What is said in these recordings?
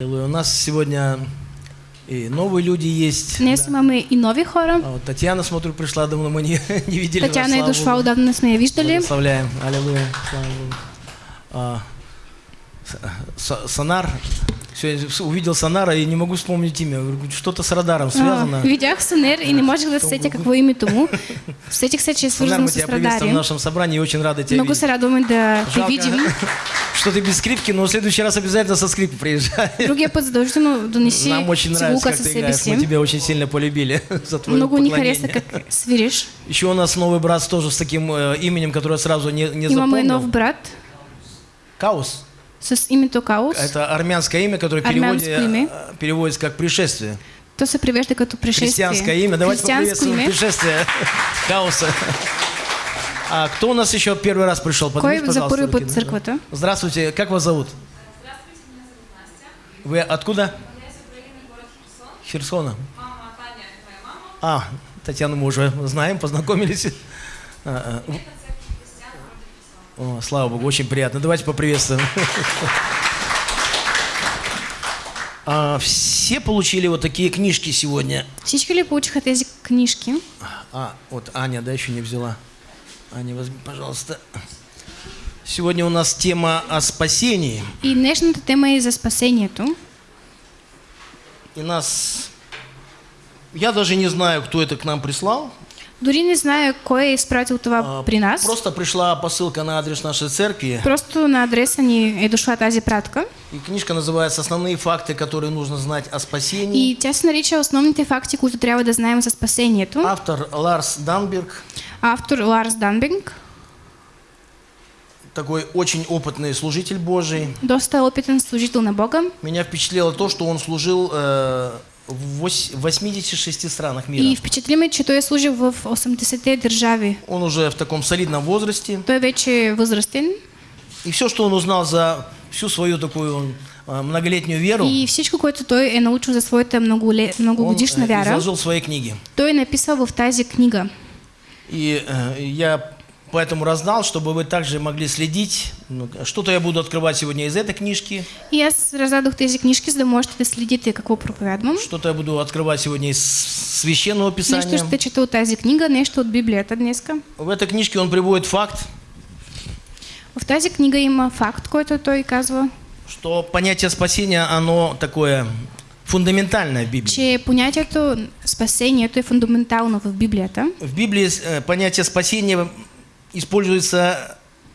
У нас сегодня и новые люди есть. Днес имаме и нови хора. А вот Татьяна, смотрю, пришла, давно мы не, не видели вас, Татьяна е слава дошла, отдавна не сме я виждали. Благословляем. Аллилуйя. Слава Богу. А, С- С-. Сегодня увидел Сонара и не могу вспомнить имя. Что-то с радаром связано. А, видях Сонер и не можех да се сетя какво е името му. Сетих се, че е Сонар, мы с тебя в нашем собрании и очень рады тебя Много видеть. се радваме да Жалко, видим. что ты без скрипки, но в следующий раз обязательно со скрипки приезжай. Другия път задължително донеси Нам очень нравится, как ты играешь. Мы тебя очень сильно полюбили за твое Много хареса как свириш. Еще у нас новый брат тоже с таким э, именем, которое сразу не, не запомнил. нов брат Каус. С името Каус. Это армянское имя, которое переводе- имя. э, переводится как пришествие. То се превежда като пришествие. Христианское имя. Давайте поприветствуем име. пришествие Кауса. А кто у нас еще первый раз пришел? Кой Поднимите, за път в църквата? Здравствуйте, как вас зовут? Вы откуда? Херсона. А, Татьяну мы уже знаем, познакомились. А, в- О, слава Богу, очень приятно. Давайте поприветствуем. А, все получили вот такие книжки сегодня. Всички ли получиха тези книжки? А, вот Аня, да, еще не взяла. Аня, возьми, пожалуйста. Сегодня у нас тема о спасении. И днешната тема е за спасението. И нас... Я даже не знаю, кто это к нам прислал. Дори не знаю кой е изпратил това А, при нас. Просто пришла посылка на адрес нашей церкви. Просто на адреса ни е дошла тази пратка. И книжка называется «Основные факты, которые нужно знать о спасении». И тя се нарича Основните факти, които трябва да знаем за спасението. Автор Ларс Данберг, Автор Ларс Данбинг. такой очень опытный служитель Божий. Доста опитен служител на Бога. Меня впечатлило то, что он служил э, в вось- 86 странах мира. И впечатли ме, че той е служил в 80-те държави. Он уже в таком солидном возрасте. Той вече е възрастен. И все, что он узнал за всю свою такую э, многолетнюю веру, И всичко, което той е научил за своята многоле- он многогодишна э, вяра, изложил в своей книге. той е написал в тази книга. И э, я поэтому раздал, чтобы вы также могли следить. Ну, Что-то я буду открывать сегодня из этой книжки, И аз раздадох тези книжки, за можете да следите какво проповядвам. что-то я буду открывать сегодня из священного писания. Нещо ще чета от тази книга, нещо от Библията днеска. В этой книжке он приводит факт, В тази книга има факт, който той казва, что понятие спасения, оно такое фундаментальное в Библии. че понятието спасението е фундаментално в Библията. В Библии э, понятие спасения используется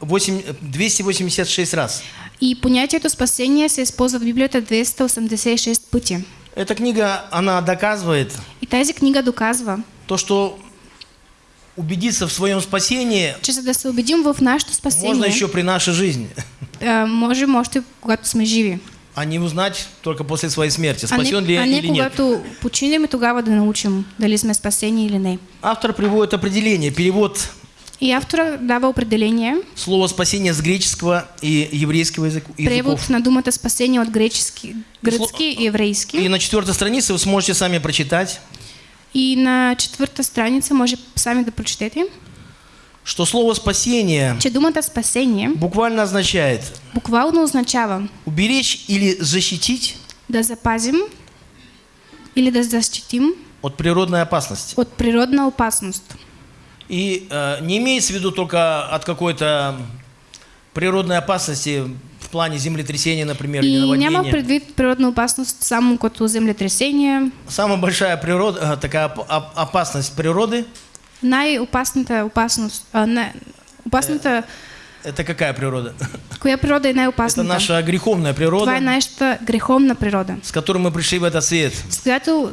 8 286 раз. И понятието спасение се използва в Библията 286 пъти. Эта книга, она доказывает И тази книга доказва, то, что убедиться в своем спасении че да се убедим в нашето можно спасение, еще при нашей жизни, а, можем още когато сме живи. а не узнать только после своей смерти, А не, спасен ли а не или нет. когато починем и тогава да научим дали сме спасени или не. Автор приводит определение, перевод И автора дава определение, слова спасение с греческого и еврейского язык- превод языков. на думата спасение от гречески, гръцки и И еврейски. на четвертой странице вы сможете сами прочитать, И на четвърта страница може сами да что слово спасение че думата спасение буквально означает буквално означава уберечь или защитить да запазим или да защитим от природной опасности. от природна опасност. И э, не имеется в виду только от какой-то природной опасности в плане землетрясения, например, или И няма наводнения. предвид природна опасност само като землетресение. Самая большая природа, э, такая оп- оп- опасность природы, Най-опасната опасност, а, не, опасната, это какая природа? коя природа е Это най-опасната? наша греховная Това е природа, нашата греховна природа, с которой мы пришли в этот свет. с която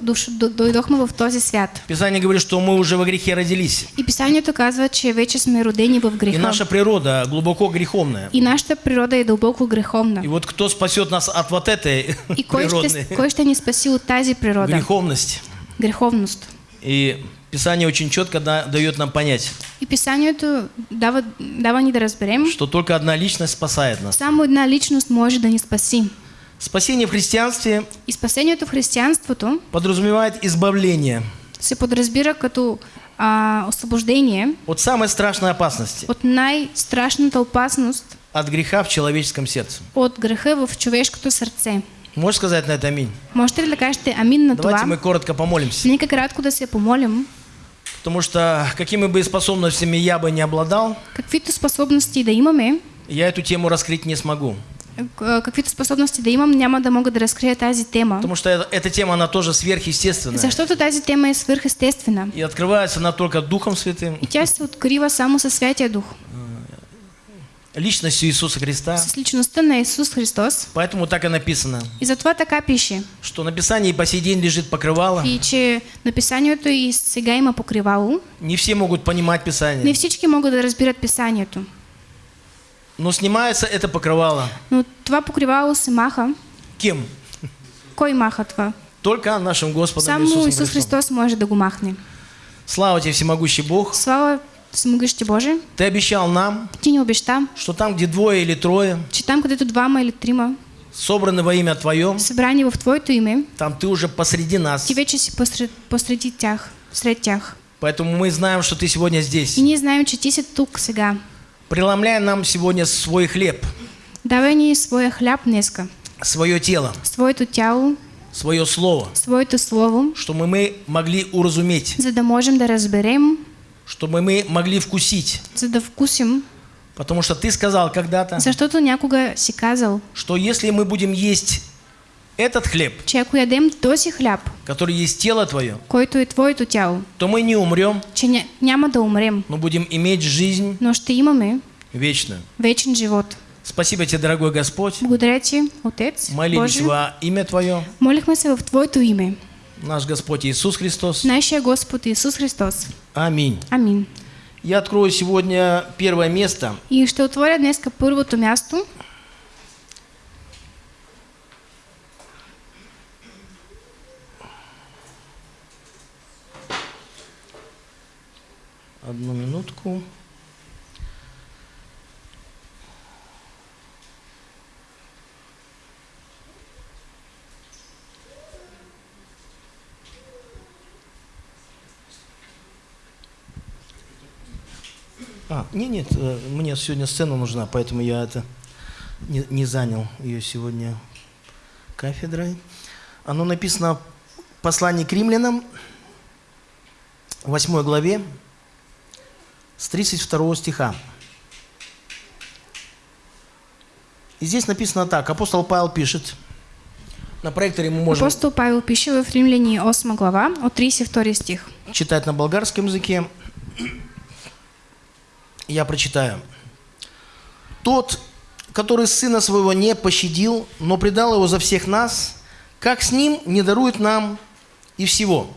дойдохме в този свят. Писание говорит, что мы уже во грехе родились. И писанието казва, че вече сме родени в И греха. наша природа глубоко греховная. И нашата природа е дълбоко греховна. И вот кто спасет нас от вот этой И кой ще, кой ще ни спаси от тази природа? греховности? Греховност. И Писание очень четко да- дает нам понять, И писанието дава, дава ни да разберем, что только одна личность спасает нас. само една личност може да ни спаси. Спасение в христианстве И спасението в християнството подразумевает избавление се подразбира като а, освобождение от самой страшной опасности, от най-страшната опасност от греха в человеческом сердце. от греха в човешкото сърце. Можешь сказать на это аминь? Можете ли да кажете амин на Давайте това? мы коротко помолимся. Нека кратко да се помолим. Потому что какими бы способностями я бы не обладал, Каквито способности да имаме, я эту тему раскрыть не смогу. к- каквито способности да имам, няма да мога да разкрия тази тема. Потому что эта, эта тема, она тоже сверхъестественная. Защото тази тема е свърхестествена. И открывается она только Духом Святым, И тя се открива само със Святия Дух, личностью Иисуса Христа. с личността на Исус Христос. Поэтому так и написано, И затова така пише. что на Писании по сей день лежит покрывало. И че написанието и сега има покривало. Не все могут понимать Не Писание. всички могат да разбират писанието. Но снимается это покрывало. Но това покривало се маха. Кем? Кой маха това? Только нашим Господом Само Иисусом Исус Христом. Христос може да го махне. Слава тебе, всемогущий Бог. Слава Всемогъщи Боже, Ты обещал нам, Ти ни обеща, что там, где двое или трое че там, където двама или трима собраны во имя Твое, събрани в Твоето име, там Ты уже посреди нас. Ти вече си посред, посреди тях, сред тях. Поэтому мы знаем, что Ты сегодня И здесь. ние знаем, че Ти си тук сега. Преломляй нам сегодня свой хлеб, Давай ни своя хляб днеска, свое тело, своето тяло, свое слово, своето слово, чтобы мы могли уразуметь, за да можем да разберем, чтобы мы могли вкусить. за да вкусим. Потому что Ты сказал когда-то, Защото някога си казал, что если мы будем есть этот хлеб, че ако ядем този хляб, который есть тело Твое, който е Твоето тяло, то мы не умрем, че ня, няма да умрем, но будем иметь жизнь но ще имаме вечную. вечен живот. Спасибо Тебе, дорогой Господь. Благодаря Ти, Отец, Молились Боже. во имя Твое, Молихме се в Твоето име, наш Господь Иисус Христос. нашия Господ Исус Христос. Аминь. Амин. Я открою сегодня первое место. И ще отворя днеска първото място. Одну минутку. А, нет, нет, э, мне сегодня сцена нужна, поэтому я это не, не занял ее сегодня кафедрой. Оно написано в послании к римлянам, 8 главе, с 32 стиха. И здесь написано так. Апостол Павел пишет. На проекторе мы можем Апостол Павел пише в Римляни 8 глава от 32 стих. читать на болгарском языке. Я прочитаю. Тот, который сына своего не пощадил, но предал его за всех нас, как с ним не дарует нам и всего.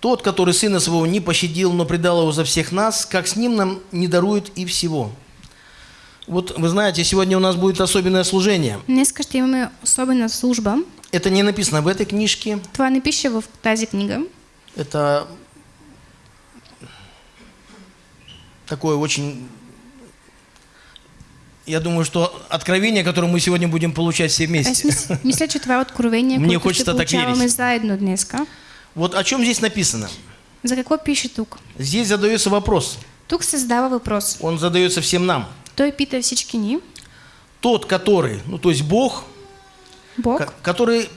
Тот, который сына своего не пощадил, но предал его за всех нас, как с ним нам не дарует и всего. Вот вы знаете, сегодня у нас будет особенное служение. Днеска ще имаме особена служба. Это не написано в этой книжке, Това не пише в тази книга. Это такое очень... Я думаю, что откровение, которое мы сегодня будем получать все вместе. мис, мисля, че това откровение, Мне хочется так верить. заедно днеска. Вот о чем здесь написано. За какво пише тук? Здесь задается вопрос. Тук се задава въпрос. Он задается всем нам. Той пита всички ни. Тот, который, ну то есть Бог, Бог, ко- который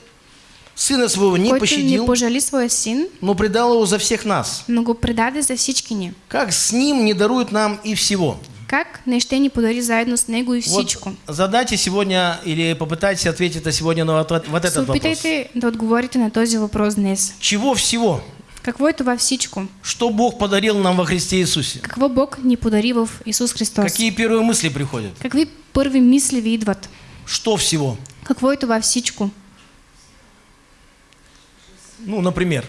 сына своего не който не пощадил, пожали своя син, но предал его за всех нас. но го предаде за всички ни. Как с ним не дарует нам и всего? Как не ще ни подари заедно с него и Вот всичко? задайте сегодня или попытайтесь ответить на сегодня на вот, вот этот вопрос. опитайте да отговорите на този въпрос днес. Чего всего? Какво е това всичко? Что Бог подарил нам во Христе Иисусе? Какво Бог ни подари в Исус Христос? Какие первые мысли приходят? Какви първи мисли ви идват? Что всего? Какво е това всичко? Ну, например.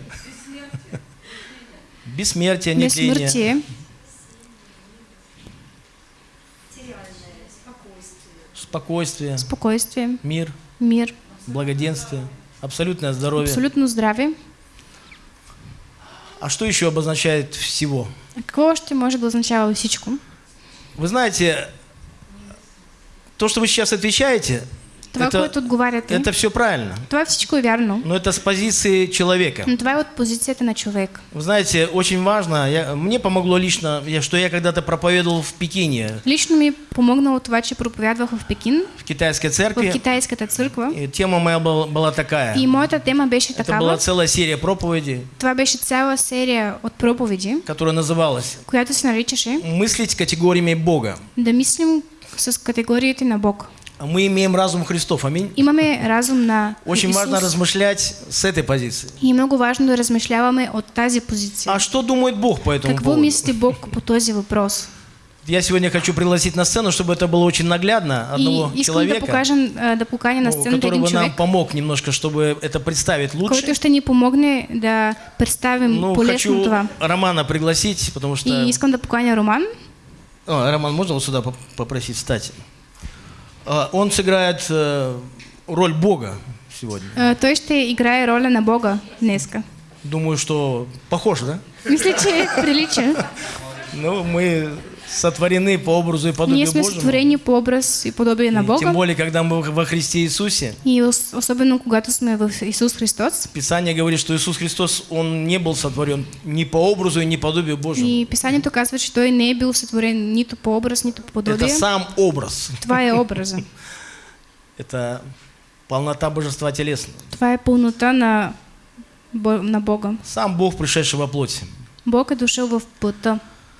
Бессмертие, нетление, Безсмъртие, спокойствие, спокойствие, мир, мир, благоденствие, абсолютное здоровье. абсолютно здраве. А что еще обозначает всего? А какво още може да означава всичко? Вы знаете, то, что вы сейчас отвечаете, Това, это, което отговаряте, это все правильно. това всичко е вярно. Но это с позиции человека. Но това е от позицията на човек. Вы знаете, очень важно, я- мне помогло лично, я- что я когда-то проповедовал в Пекине, Лично ми помогнало това, че проповядвах в Пекин, в китайской в церкви. китайската църква. И тема моя была, была такая. И моята тема беше Это была целая серия проповедей, Това беше цяла серия от проповеди, которая называлась която се наричаше «Мыслить категориями Бога». да мислим с категориите на Бог. Мы имеем разум Христов, аминь. Имаме разум на Очень важно Исус. размышлять с этой позиции. И много важно да от тази позиция. А что думает Бог по этому Какво поводу? мисли Бог по този въпрос? Я сегодня хочу пригласить на сцену, чтобы это было очень наглядно, И одного искам да человека, покажем, да поканя на ну, сцената который бы нам помог немножко, чтобы это представить лучше. който ще ни помогне да представим Ну, хочу това. Романа пригласить, потому что... И искам да Роман. О, Роман, можно вот сюда поп- попросить встать? А, Он сыграет э, роль Бога сегодня. А, Той ще играе роля на Бога днеска. Думаю, что похож, да? Мисля, че прилича. Ну, мы сотворены по образу и подобию Ние сме Божьему. сътворени по образ и подобие на И Тем Бога. более, когда мы во Христе Иисусе. И ос- особено когато сме в Исус Христос. Писание говорит, что Иисус Христос, Он не был сотворен ни по образу и ни подобию Божьему. И Писанието казва, че Той не е бил сътворен нито по образ, нито по Это подобие. сам образ. Е образа. Это полнота божества телесного. Това е пълнота на, на Бога. Сам Бог, пришедший во плоти. Бог е дошъл в плътта.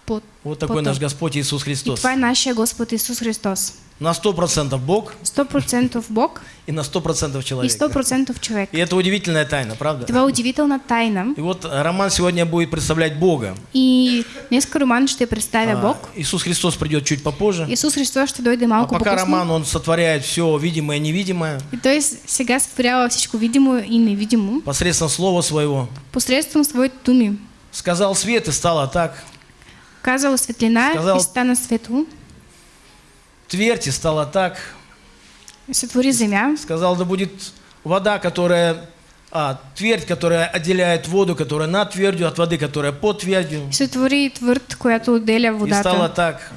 Плът. Вот такой Плътта. наш Господь Иисус И Христос. това е нашия Господ Исус Христос. На 100% Бог 100% Бог и на 100% и человек. 100% човек. И это удивительная тайна, правда? Това е удивителна тайна. И вот Роман сегодня будет представлять Бога. И днеска Роман ще представя А, Бог. Иисус Христос придет чуть попозже. Исус Христос ще дойде А малко пока по-късно. Роман, он сотворяет все видимое и невидимое И той сега сътворява всичко видимо и невидимо. посредством Слова Своего. Посредством своите думи. Сказал свет и стало так. Казал светлина Сказал- и стана светло. Твердь и стало так. И сътвори земя. Сказал, да будет вода, которая... А, твердь, которая отделяет воду, которая над твердью, от воды, которая под твердью. И сътвори твърд, която отделя И стало водата. так.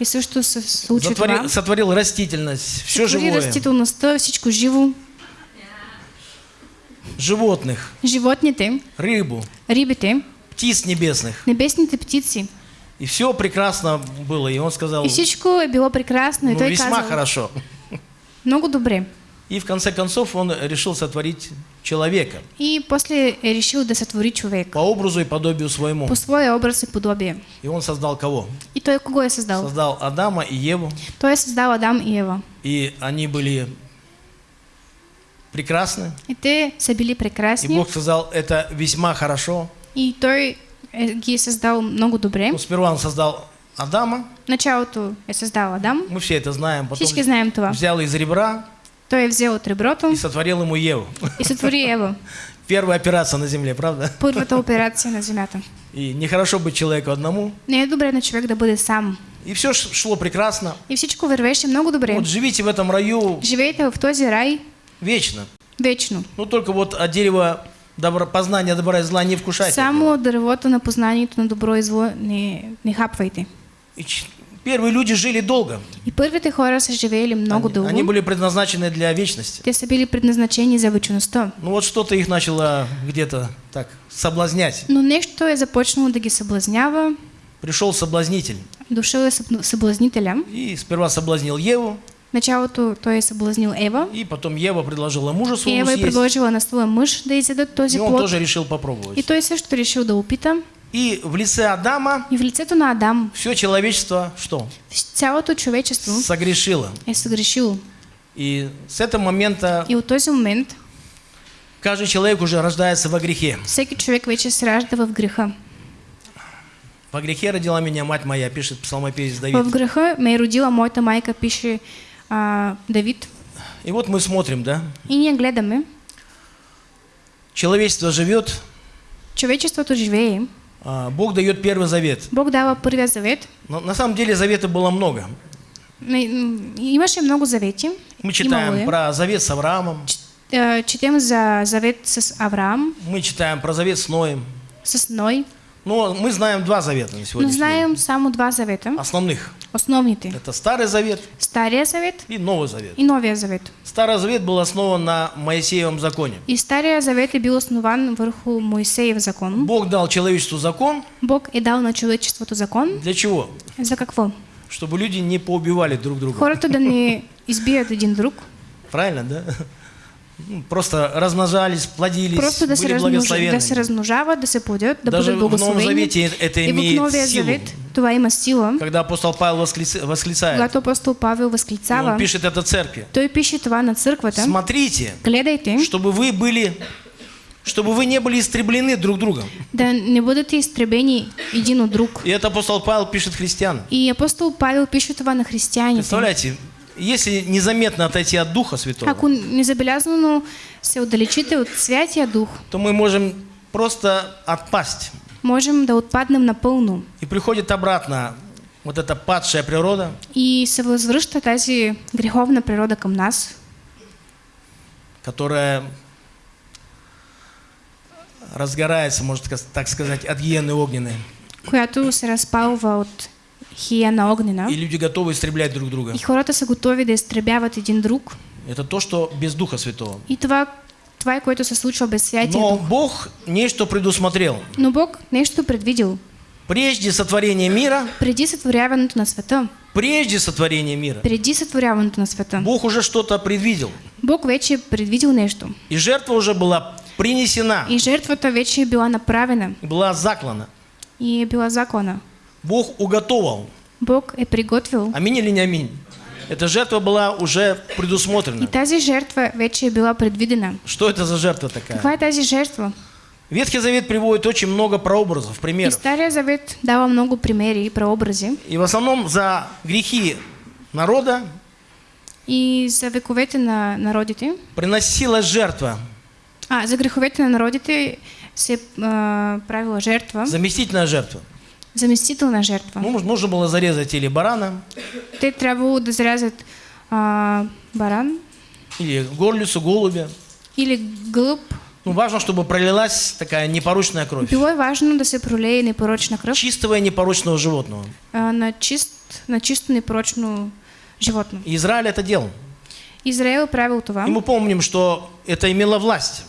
И също се случи това. Затворил, сотворил растительность, все Сътвори живое. растителността, всичко живо. Животных, Животните, рыбу, рибите, птиц небесных. небесните птици. И все прекрасно было. И он сказал, И всичко е било прекрасно. И ну, той весьма казал, хорошо. много добре. И в конце концов он решил сотворить человека И после решил да сътвори човек. по образу и подобию своему. По своя образ и подобие. И он создал кого? И той кого е създал? Создал Адама и Еву. Той е създал Адам и Ева. И они были прекрасны. И те са били И. Бог сказал, это весьма хорошо. И той ги е създал много добре. Ну, сперва он создал Адама. Началото е създал Адам. Мы все это знаем. Потом Всички знаем това. взял из ребра Той е взел от реброто и сотворил ему Еву. и сътвори Ева. Первая операция на земле, правда? Първата операция на земята. И нехорошо быть человеку одному. Не е добре на човек да бъде сам. И все шло прекрасно. И всичко вървеше много добре. Вот живите в этом раю Живеете в този рай вечно. вечно. Ну только вот от дерева добра, познания добра и зла не вкушайте. Само от дървото на познанието на добро и зло не, не хапвайте. И первые люди жили долго. И първите хора са живеели много Они, дълго. они были предназначены для вечности. Те са били предназначени за вечността. Ну вот что-то их начало где-то так соблазнять. Но нещо е започнало да ги съблазнява. Пришел соблазнитель Дошъл е съблазнителя. и сперва соблазнил Еву, началото той е съблазнил Ева. и потом Ева предложила мужу И своему Ева съесть. предложила на своя мъж да изядат този И он плод. тоже решил попробовать. И той също решил да опита. И в лице Адама И в лицето на Адам все человечество что? цялото човечество Согрешило. е съгрешило. И с этого момента И от този момент каждый человек уже рождается во грехе. всеки човек вече се ражда в греха. Во грехе родила меня мать моя, пишет псалмопевец В Давид. греха ме е родила моята майка, пише а, Давид. И вот мы смотрим, да? И ние гледаме, Человечество живет, човечеството живее. а, Бог дает первый завет. Бог дава първия завет. Но на самом деле завета было много. Не, Имаше много завети. Мы читаем Имало про завет с Авраамом, Е, Четем за завет с Авраам, мы читаем про завет с Ноем, с Ной, Но мы знаем два завета на сегодня. знаем само два завета. Основных. Основните. Это Старый Завет Стария завет и Новый Завет. и Новия завет. Старый Завет был основан на Моисеевом законе. И Стария завет е бил основан върху Моисеев закон. Бог дал человечеству закон. Бог е дал на човечеството закон. Для чего? За какво? Чтобы люди не поубивали друг друга. Хората да не избият един друг, Правильно, да? Ну, Просто размножались, плодились, просто да были размнож... благословенны. да се размножават, да се плодят, да Даже бъдат в Новом. Завете это И в имеет Новия силу. завет това има сила. Когда апостол Павел восклиц- восклицает, Когато апостол Павел и възклицава, он пишет это церкви. той пише това на църквата. Смотрите, Гледайте, чтобы вы были, чтобы вы не были истреблены друг другом. да не бъдете изтребени един от друг. И это апостол Павел пишет христианам. И апостол Павел пише това на християните. Представляете, если незаметно отойти от Духа Святого, Ако незабелязано се отдалечите от Святия Дух, то мы можем просто отпасть. можем да отпаднем напълно. И приходит обратно вот эта падшая природа, И се възвръща тази греховна природа към нас, которая разгорается, можно так сказать, от гиены огненной. която се разпалва от хияна огнена. И люди готовы истреблять друг друга. И хората са готови да изтребяват един друг. Это то, что без Духа Святого. И това, това е което се случва без Святия Но Дух. Бог нечто предусмотрел. Но Бог нещо предвидел. Прежде сотворения мира, Преди сътворяването на света, прежде сотворения мира, преди сътворяването на света, Бог уже что-то предвидел. Бог вече предвидел нещо. И жертва уже была принесена, И жертвата вече била направена. была заклана. И е била закона. Бог уготовал. Бог е приготвил. Аминь или не аминь? Эта жертва была уже И предусмотрена. тази жертва вече е била предвидена. Что это за жертва такая? Каква е тази жертва? Ветхий Завет приводит очень много прообразов, И примеров. Стария завет дава много примери и прообрази. И в основном за грехи народа И за вековете на народите, приносилась жертва, а, за греховете на народите се а, правила жертва, заместительная жертва. Заместителна жертва. Ну, можно- было зарезать или барана, Те трябвало да зарязат а, баран или горлицу, голубя. или гълъб. Ну, важно, чтобы пролилась такая непорочная кровь. Било е важно да се пролее непорочна кръв Чистого и непорочного животного. а, на, чист, на чисто непорочно животно. И Израиль это делал. Израел е правил това. И мы помним, что это имело власть.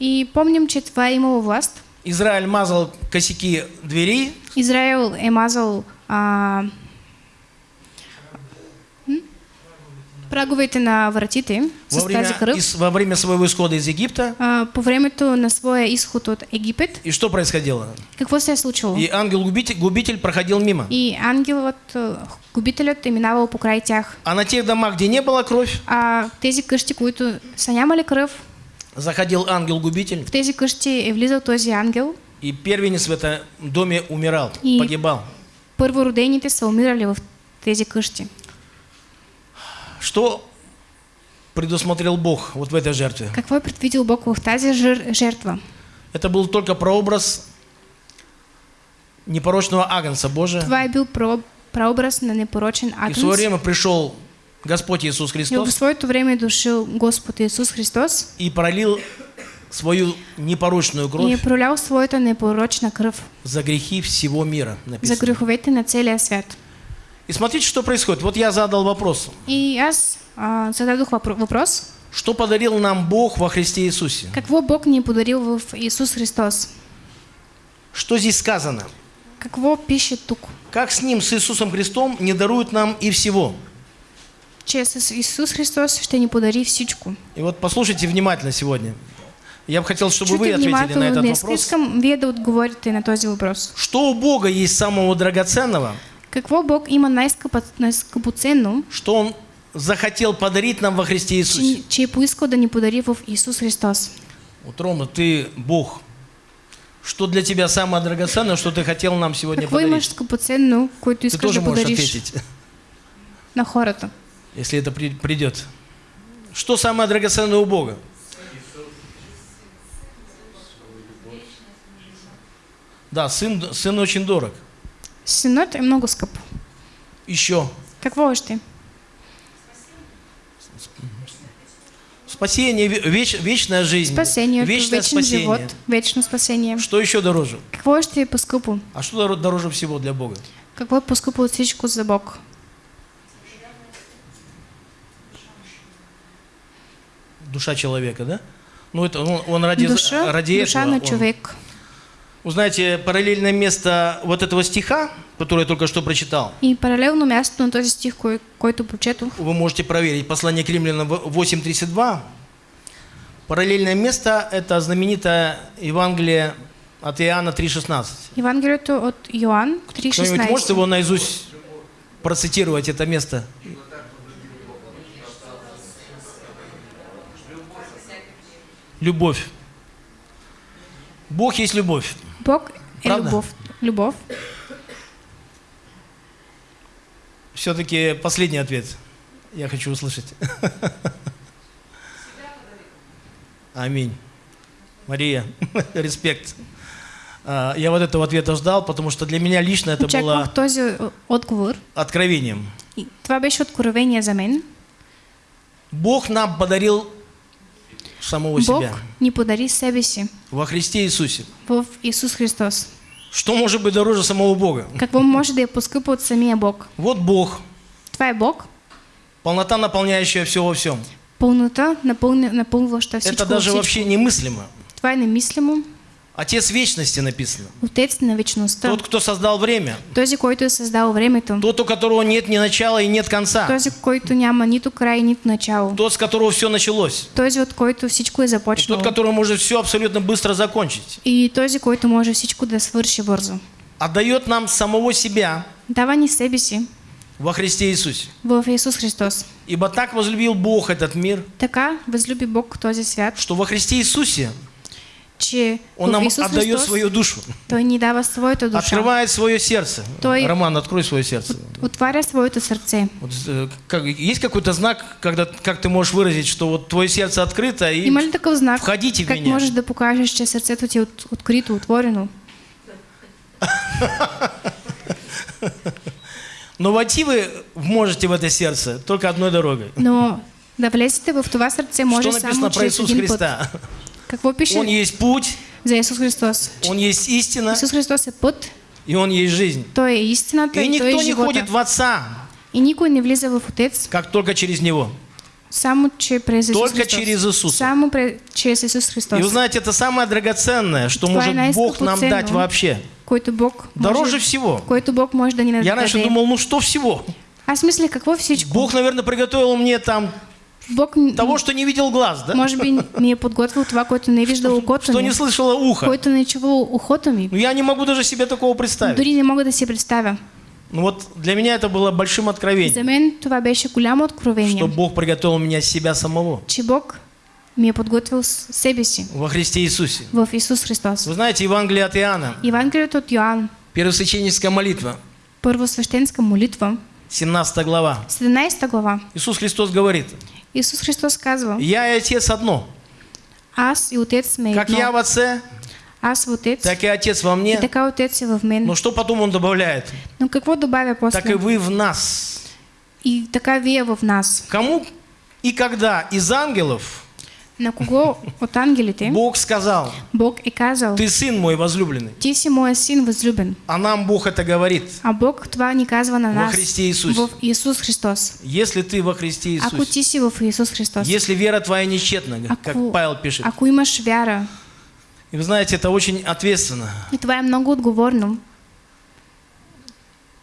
И помним, че това е имало власт. Израиль мазал косяки дверей, Израел е мазал а, праговете на вратите во время, тази кръв. из- во время своего исхода из Египта. А, по времето на своя изход от Египет, И что происходило? какво се е случило? И ангел-губитель губитель проходил мимо. И ангелът, а, губителят е минавал покрай тях. А на тех домах, где не было кровь, А тези къщи, които са нямали кръв, заходил ангел-губитель, в тези къщи е влизал този ангел. и первенец в этом доме умирал, И- погибал. Първородените са умирали в тези къщи. Что предусмотрел Бог вот в этой жертве? Какво е предвидил Бог в тази жертва? Это был только прообраз непорочного агнца Божия. Това е бил про- прообраз на непорочен И в агнец. свое время пришел Господь Иисус И в Христос своето време е дошъл Господ Исус Христос и пролил свою непорочную и е кровь пролял своята непорочна кръв за грехи всего мира. за Написано. греховете на целия свят. И смотрите, что происходит. Вот я задал вопрос. И аз а, зададох въпро- въпрос. Что подарил нам Бог во Христе Иисусе? Какво Бог ни е подарил в Исус Христос? Что здесь сказано? Какво пише тук? Как с Ним, с Иисусом Христом, не дарует нам и всего? Че с Исус Христос ще ни подари всичко. И вот послушайте внимательно сегодня. Я бы хотел, чтобы вы ответили на этот вопрос. Вие да отговорите на този въпрос. Что у Бога есть самого драгоценного, Какво Бог има най-скъпоценно, что Он захотел подарить нам во Христе Иисусе? че, че е поискал да ни подари в Исус Христос? Вот, Рома, ты Бог. Что для тебя самое драгоценное, что ты хотел нам сегодня Какво имаш подарить? скъпоценно, което Ты искаш тоже да можешь подариш ответить, на хората? Если это при- придет. Что самое драгоценное у Бога? Да, сын, сын очень дорог. Синът е много скъп. Еще Какво още? Спасение, ве- веч- вечная жизнь, Спасението, вечное вечен спасение. живот, вечно спасение. Что еще дороже? Какво ще е по-скъпо? А что дор- дороже всего для Бога? Какво е по-скъпо от всичко за Бог? Душа человека, да? Ну, это он, он ради, Душа, ради душа этого. он- човек. Вы знаете, параллельное место вот этого стиха, который я только что прочитал, И паралелно мястото на този стих, кой, който прочетох, вы можете проверить. Послание к римлянам в- 8.32. Параллельное место – это знаменитое Евангелие от Иоанна 3.16. Евангелието от Йоанн Кто-нибудь может 3.16. его наизусть процитировать, это место? Любовь. Бог есть любовь. Бог е Правда? любов. Любов. Все-таки последний ответ я хочу услышать. Аминь. Мария, респект. А, Я вот этого ответа ждал, потому что для меня лично это Очаквах было този отговор. откровением. И това беше откровение за мен. Бог нам подарил самого Бог себя ни подари себе си во Христе Иисусе. в Исус Христос. Что может быть дороже самого Бога? Какво може да е по-скъпо от самия Бог? Вот Бог, е Бог, полнота, наполняющая все во всем. пълнота, напълня, напълваща всичко. Это даже вообще немыслимо. Това е немислимо. Отец вечности написано. Отец на вечността. Тот, кто создал время. Този, който създал времето. Тот, у которого нет ни начала и нет конца. Този, който няма нито край, нито начало. Тот, с которого все началось. Този, от който всичко е И започнало. тот, который может все абсолютно быстро закончить. И този, който може всичко да свърши бързо. Отдает нам самого себя Дава ни себе си во Христе Иисусе. в Исус Христос. Ибо так возлюбил Бог этот мир, Така възлюби Бог този свят, что во Христе Иисусе че Он нам Исус отдает Христос свою душу. Той ни дава своята душа. Открывает свое сердце. Той- Роман, открой свое сердце. Отваря своето сърце. Вот, э, как- есть какой-то знак, когда, как ты можешь выразить, что вот твое сердце открыто и Има ли такъв знак? входите в Как меня. можеш да покажеш, че сърцето ти е от- открито, отворено? Но войти вы можете в это сердце только одной дорогой. Но да влезете в това сърце може Что написано про Иисус път. Христа? Какво пише Он есть путь, за Исус Христос? Он есть истина Исус Христос е път, и Он есть жизнь. Той е истината И и Той никто е не ходит в Отца, И никой не влиза в Отец, как только через Него. само че през Исус Только Христос. через Иисуса. Само пре- чрез Исус И Христос, вы знаете, это самое драгоценное, что е может Бог нам най-скъпоценно. дать вообще. който Бог Дороже може, всего. който Бог може да ни Я раньше думал, ну что всего? Аз мисля, какво всичко? Бог, наверное, приготовил мне там Бог того, что не видел глаз, да? може би ми е подготвил това, което не е виждал окото Что не слышало ухо. което не е чувал ухото ми. Ну, я не могу даже себе такого представить. Дори не мога да си представя. Ну вот для меня это было большим откровением, За мен това беше голямо что откровение, Бог приготовил меня себя самого че Бог ми е подготвил с- себе си во Христе Иисусе. в Исус Христос. Вы знаете, Евангелие от Иоанна, Евангелието от Йоанн, первосвященническая молитва, първосвещенска молитва, 17 глава. 17 глава. Иисус Христос говорит, Исус Христос казва, «Я и Отец одно. аз и Отец сме Как я в Отце, Аз в Отец так и Отец во и мне». така Отец е в мен. Но что потом Он добавляет? Но какво добавя Так и после? вы в нас. И така вие в нас. Кому и когда из ангелов На кого от ангелите Бог сказал, Бог е казал, ты сын мой возлюбленный. ти си моя син възлюбен. А нам Бог это говорит. А Бог това ни казва на Во нас Христе Иисусе. в Исус Христос. Если ты во Христе Ако Иисусе, ти си в Исус Христос, если вера твоя нечетна, как ако, Павел пишет. ако имаш вяра, И вы знаете, это очень ответственно. и това е много отговорно,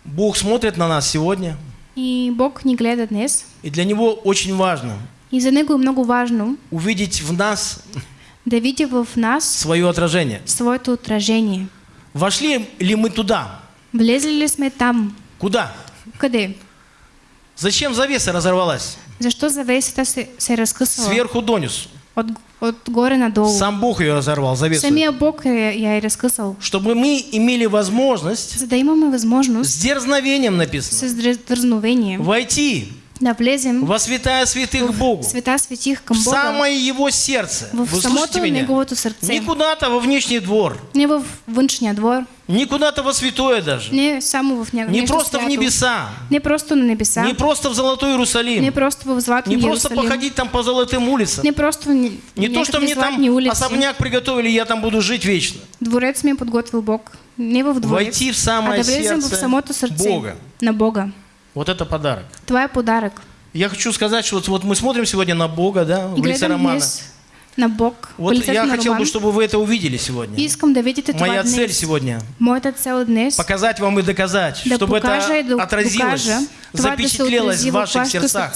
Бог смотрит на нас сегодня, и Бог ни гледа днес, и для Него очень важно и за Него много важно увидеть в нас да в нас свое отражение. своето отражение. Вошли ли мы туда? Влезли ли сме там? Куда? Къде? Зачем завеса разорвалась? Защо завесата се, се е разкъсала Сверху донизу. от, отгоре надолу? Сам Бог ее разорвал, завесу. Самия Бог я, я е разкъсал. Чтобы мы имели возможность, За да имаме възможност с дерзновением написано, с дързновение войти да влезем во святая святых Богу, в света святих в към Бога, самое Его сердце. в Вы слышите меня? Не куда-то во внешний двор, Не в външния двор, не куда-то во святое даже, не само в не нещо просто в свято. небеса, Не просто на небеса, не просто в Золотой не Иерусалим, просто в златом не просто Иерусалим, походить там по золотым улицам. не просто в не, Не то, что мне там улици. особняк приготовили, я там буду жить вечно. Дворец ми е подготвил Бог. Не в дворец, Войти в а самое да влезем в сердце самото Бога. на Бога. Вот это подарок. Това е подарък. Я хочу сказать, что вот, вот мы смотрим сегодня на Бога, да, И в лице Романа. на Бог, Вот я хотел бы, чтобы вы это увидели И сегодня. искам да видите Моя цель сегодня Моята цел днес показать вам и доказать, да чтобы и это да отразилось, запечатлелось в ваших сердцах.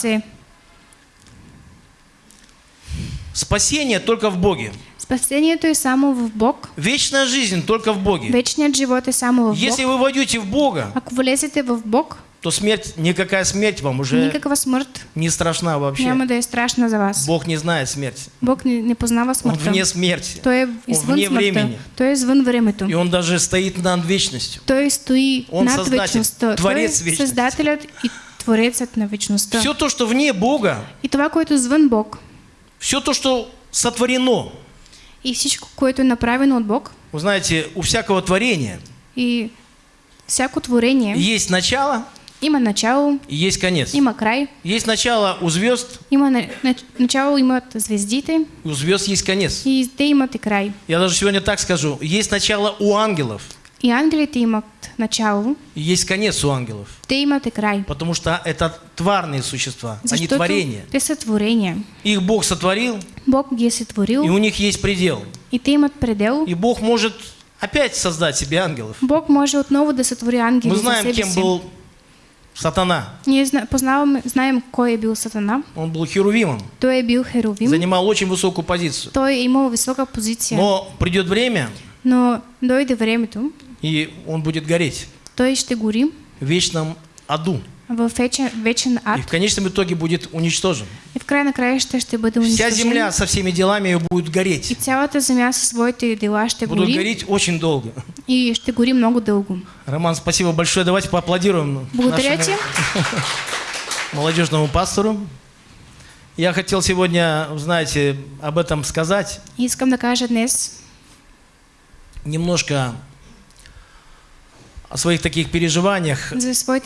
Спасение только в Боге. Спасението е само в Бог. Вечная жизнь только в Боге. Вечният живот е само в Бог. Если вы войдете в Бога, Ако влезете в Бог, то смерть, никакая смерть вам уже никаква смърт не страшна вообще. няма да е страшна за вас. Бог не знает смерти. Бог не, не познава Он смъртта. вне смерти. Той е извън вне смъртта. времени. Той е извън времето. И Он даже стоит над вечностью. Той стои Он над Създатель, вечността. Той е Творец вечности. Създателят и Творецът на вечността. Все то, что вне Бога, И това, което е извън Бог, все то, что сотворено. и всичко, което е направено от Бог, Вы знаете, у всякого творения и всяко творение есть начало има начало, и есть конец. има край, Есть начало у звезд, има на- на- начало имат звездите у звезд есть конец. и те имат и край. Я даже сегодня так скажу. Есть начало у ангелов И ангелите имат начало, и есть конец у ангелов. те имат и край. Потому что это тварные существа, а не Защото творения. те са творения. Их Бог сотворил, Бог ги е сътворил и у них есть предел. и те имат предел. И Бог может опять создать себе ангелов. Бог може отново да ангели Мы за знаем, кем был сатана. Ние зна- познаваме, знаем кой е бил Сатана. Он был херувимом, Той е бил Херовим. занимал очень высокую позицию. Той е имал висока позиция. Но придет время, Но дойде времето, и он будет гореть той ще гори в вечном аду. В вечен, вечен ад И в конечном итоге будет уничтожен. и в край на краища ще бъде Вся унищожен. земля со всеми делами ее будет И гореть. цялата земя със своите дела ще Будут гори гореть очень долго. и ще гори много дълго. Роман, спасибо большое. Давайте поаплодируем Благодаря нашему молодежному пастору. Я хотел сегодня, знаете, об этом сказать. Искам да кажа днес Немножко о своих таких переживаниях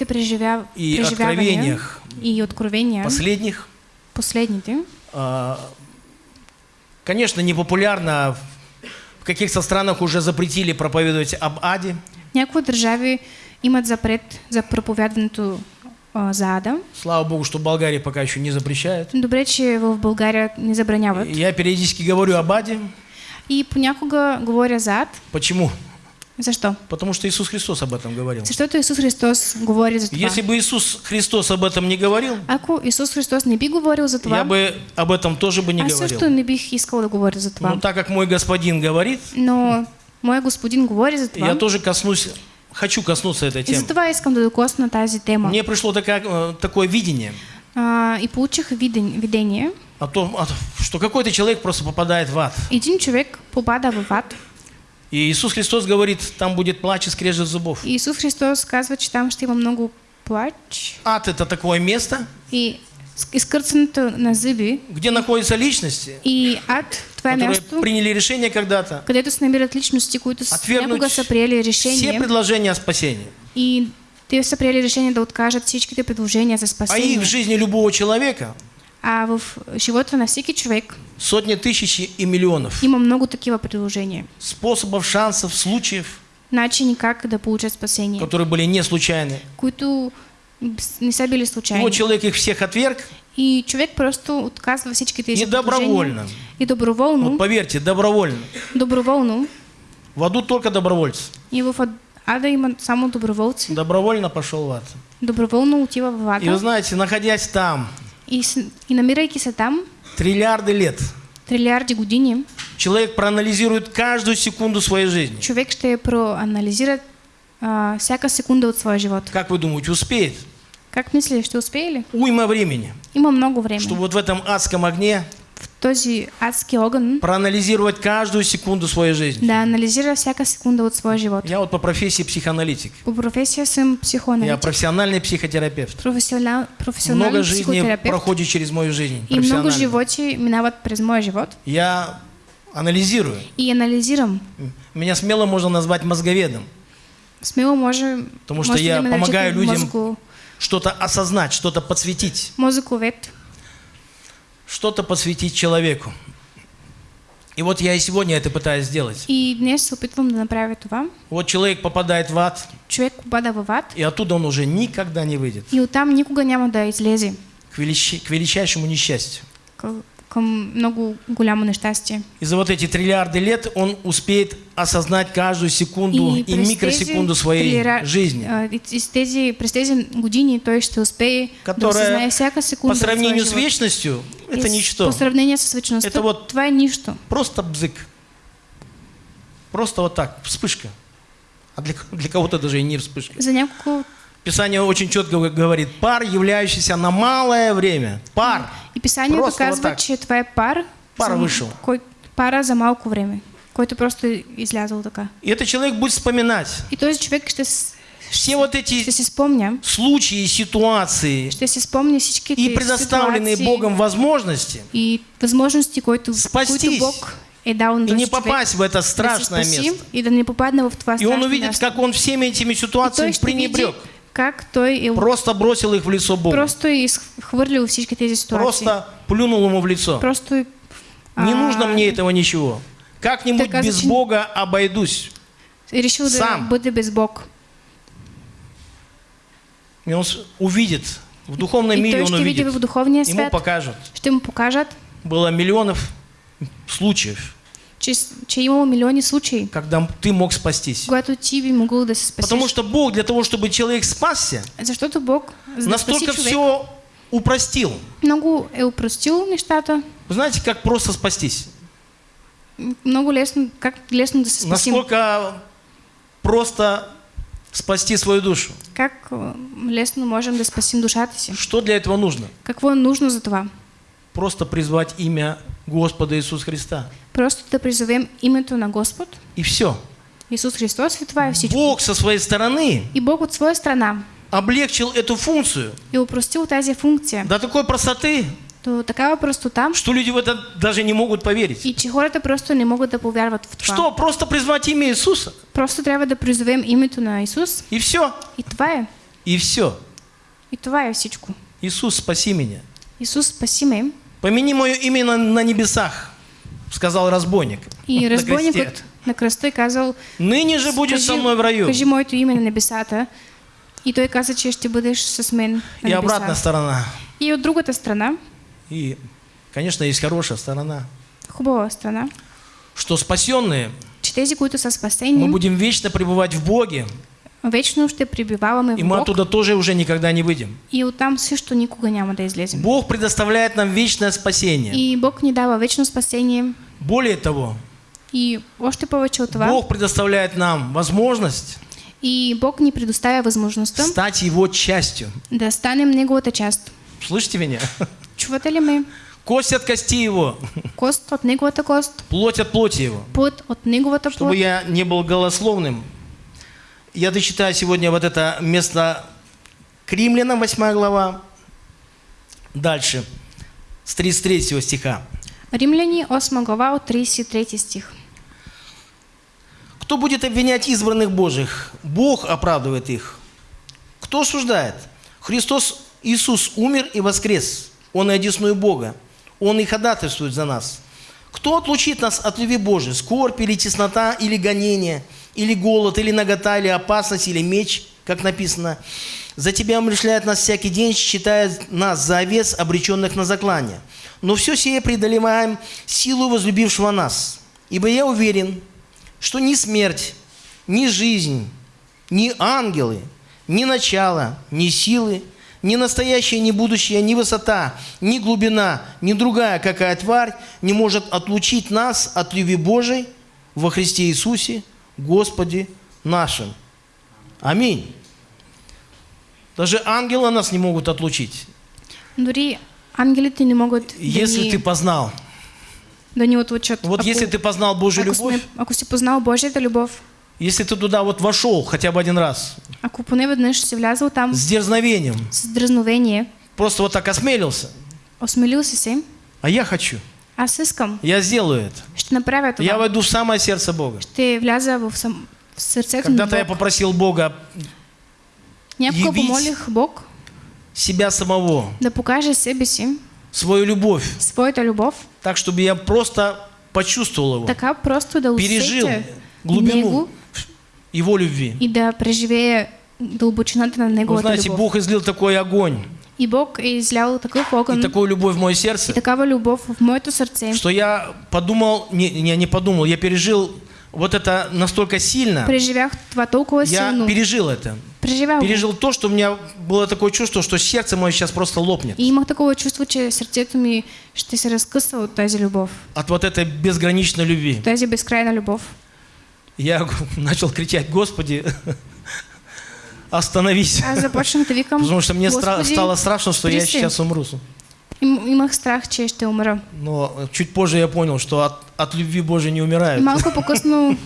преживя... и откровениях и откровения, последних. последните. А, Конечно, непопулярно. В каких-то странах уже запретили проповедовать об аде. Някои държави имат запрет за проповядването а, за ада. Слава Богу, что Болгария пока еще не запрещает. Добре, че в България не забраняват. Я периодически говорю об аде. И понякога говоря за ад. Почему? Защо? Потому что Иисус Христос об этом говорил. Защото Исус Христос говори за това. Если бы Иисус Христос об этом не говорил, Ако Исус Христос не би говорил за това, я бы об этом тоже бы не аз говорил. също не бих искал да говоря за това. Но так как мой господин говорит, Но мой господин говори за това. я тоже коснусь, хочу коснуться этой И за темы. това искам да докосна тази тема. Мне пришло такая, э, такое видение, А, и получих виден, видение. о том, о том, что какой-то человек просто попадает в ад. Един човек попада в ад. И Иисус Христос говорит, там будет плач и скрежет зубов. И Исус Христос казва, че там ще има много плач Ад – это такое место, и изкърцането на зъби. где находятся личности, И ад, това е которые място, приняли решение когда-то където се намират личности, които някога са приели все решение предложения о спасении. и те са приели решение да откажат всичките предложения за А их спасение. в жизни любого человека А в живота на всеки човек сотни тысяч и миллионов има много такива предложения. способов, шансов, случаев, Начини как да получат спасение, которые были не случайны. които не са били И случайни. вот человек их всех отверг, И човек просто отказва всички тези И добровольно. И доброволно, вот поверьте, добровольно. доброволно. В аду только добровольцы. И в ад- ада има само доброволци. Добровольно пошел в ад. Доброволно отива в И вы знаете, находясь там И, и намирайки се там, триллиарды лет, трилиарди години, человек проанализирует каждую секунду своей жизни. човек ще проанализира а, всяка секунда от своя живот. Как вы думаете, успеет? Как мислиш, ще успее ли? Уйма времени, Има много време. чтобы вот в этом адском огне този адски огън проанализировать каждую секунду своей жизни. да анализира всяка секунда от своя живот. Я вот по профессии психоаналитик. По професия съм Я психоаналитик. профессиональный психотерапевт. Професионал, професионален Много жизни проходит через мою жизнь. И много животи минават през моя живот. Я анализирую. И анализирам. Меня смело можно назвать мозговедом. Смело може, Потому что я помогаю людям Что-то осознать, что-то подсветить. мозъковед. Что-то посвятить человеку. И вот я и сегодня это пытаюсь сделать. И днес се опитвам да направя това. Вот человек попадает в ад, Човек попада в ад и оттуда он уже никогда не выйдет. и оттам никога няма да излезе К, к величайшему несчастью. к- към много голямо нещастие. И за вот эти триллиарды лет он успеет осознать каждую секунду и, през микросекунду своей трилира- жизни. и из тези, през тези години той ще успее да Которая осъзнае всяка секунда По сравнению с вечностью, И это с- ничто. По сравнение с вечността, Это вот- това е нищо. Просто бзык. Просто вот так, вспышка. А для, для кого-то даже и не вспышка. За няколко Писание очень четко говорит, пар, являющийся на малое время. Пар. И писанието Просто вот так. че това е пар, Пар вышел. кой, пара за малко време, който просто е излязъл така. И этот человек будет вспоминать И човек ще, с- все вот эти случаи, ситуации всичките и предоставленные Богом возможности и възможности, които, Спастись. които Бог е дал на и не попасть в это да страшное место. и да не в И он увидит, как он всеми этими И ситуациями пренебрег. Как той е Просто бросил их в лицо Бога. просто е изхвърлил всички тези ситуации. Просто плюнул ему в лицо. Просто Не а, нужно мне этого ничего. Как-нибудь а без зачем- Бога обойдусь. решил Сам. бъде без Бог. И он увидит, в духовном И мире он увидит. в духовния Ему свят, покажут. ще му покажат, Было миллионов случаев, че, че е имало милиони случаи, когда ты мог спастись. Потому что Бог для того, чтобы человек спасся, Бог, за да спаси настолько все упростил. много е упростил нещата, Вы знаете, как просто спастись? много лесно, как лесно да се спасим. Насколько просто спасти свою душу. Как а, лесно можем да спасим душата си. Что для этого нужно? Какво нужно за това? Просто призвать имя Господа Иисуса Христа. Просто да призовем името на Господ, И все. Исус Христос и всичко. Бог со своей стороны И Бог от своя страна облегчил эту функцию е упростил тази функция до такой простоты, до такава простота что люди в это даже не могут поверить. и че хората просто не могат да повярват в това. Что? Просто призвать имя Иисуса. Просто трябва да призовем името на Исус И все. и това е. И все. И това е всичко. Иисус, спаси меня. Исус спаси ме. Помяни мое имя на, на небесах, сказал разбойник. И на кресте. разбойникът на кръста е казал, Ныне же будешь со мной в раю. кажи моето име на небесата. И той каза, че ще бъдеш с мен на обратная небеса. сторона. И от другата страна, И, конечно, есть хорошая сторона. хубава страна, Что спасенные, че тези, които са мы будем вечно пребывать в Боге, вечно ще пребиваваме и в мы Бог оттуда тоже уже никогда не выйдем. и оттам също никога няма да излезем. Бог предоставляет нам вечное спасение. И Бог ни дава вечно спасение. Более того, И още повече от това, Бог предоставляет нам возможность и Бог ни предоставя възможността стать Его частью. да станем Неговата част. Слышите меня? Чувате ли ме? Кость от кости Его, Кост от Неговата кост, плоть от плоти Его. плът от Неговата Чтобы плът. я не был голословным, я дочитаю сегодня вот это место к Римлянам, 8 глава. Дальше, с 33 стиха. Римляни 8 глава от 33 стих. Кто будет обвинять избранных Божьих? Бог оправдывает их. Кто осуждает? Христос Иисус умер и воскрес. Он и одесную Бога. Он и ходатайствует за нас. Кто отлучит нас от любви Божией? Скорбь или теснота, или гонение, или голод, или нагота, или опасность, или меч, как написано. За тебя умершляет нас всякий день, считая нас за овец, обреченных на заклание. Но все сие преодолеваем силу возлюбившего нас. Ибо я уверен, что ни смерть, ни жизнь, ни ангелы, ни начало, ни силы, ни настоящее, ни будущее, ни высота, ни глубина, ни другая какая тварь не может отлучить нас от любви Божией во Христе Иисусе, Господе нашим. Аминь. Даже ангелы нас не могут отлучить, Дори ангелите не могат да если ты познал. да ни отлучат. Вот если ты познал Божью любовь, ако си познал Божията любов, если ты туда вот вошел хотя бы один раз, ако поне веднъж си влязъл там. С дерзновением, с дразновение, просто вот так осмелился, осмелил си се, а я хочу, аз искам, я сделаю это. ще направя това. Я войду в самое сердце Бога. Ще вляза в, сам... в на Когда-то я попросил Бога Някога помолих Бог себя самого, да покаже себе си, свою любовь, своята любов, так, чтобы я просто почувствовал его, така просто да пережил глубину Него его любви. и да преживее дълбочината на Вы Неговата знаете. Бог излил такой огонь И Бог излял такъв огън и такую любовь в мое и сердце, такава любов в моето сърце. что я подумал, не, не, не подумал, я пережил вот это настолько сильно, Преживях това толкова я силно. пережил это. Преживял го. Пережил то, что у меня было такое чувство, что сердце мое сейчас просто лопнет. И имах такова чувство, че сърцето ми ще се разкъса от тази любов. От вот этой безграничной любви. Тази безкрайна любов. Я начал кричать, Господи, остановись. Аз започнах да викам, Потому что мне стра- стало страшно, что я сейчас умру. Им, имах страх, че ще умра. Но чуть позже я понял, что от, от любви Божией не И умирают. малко по-късно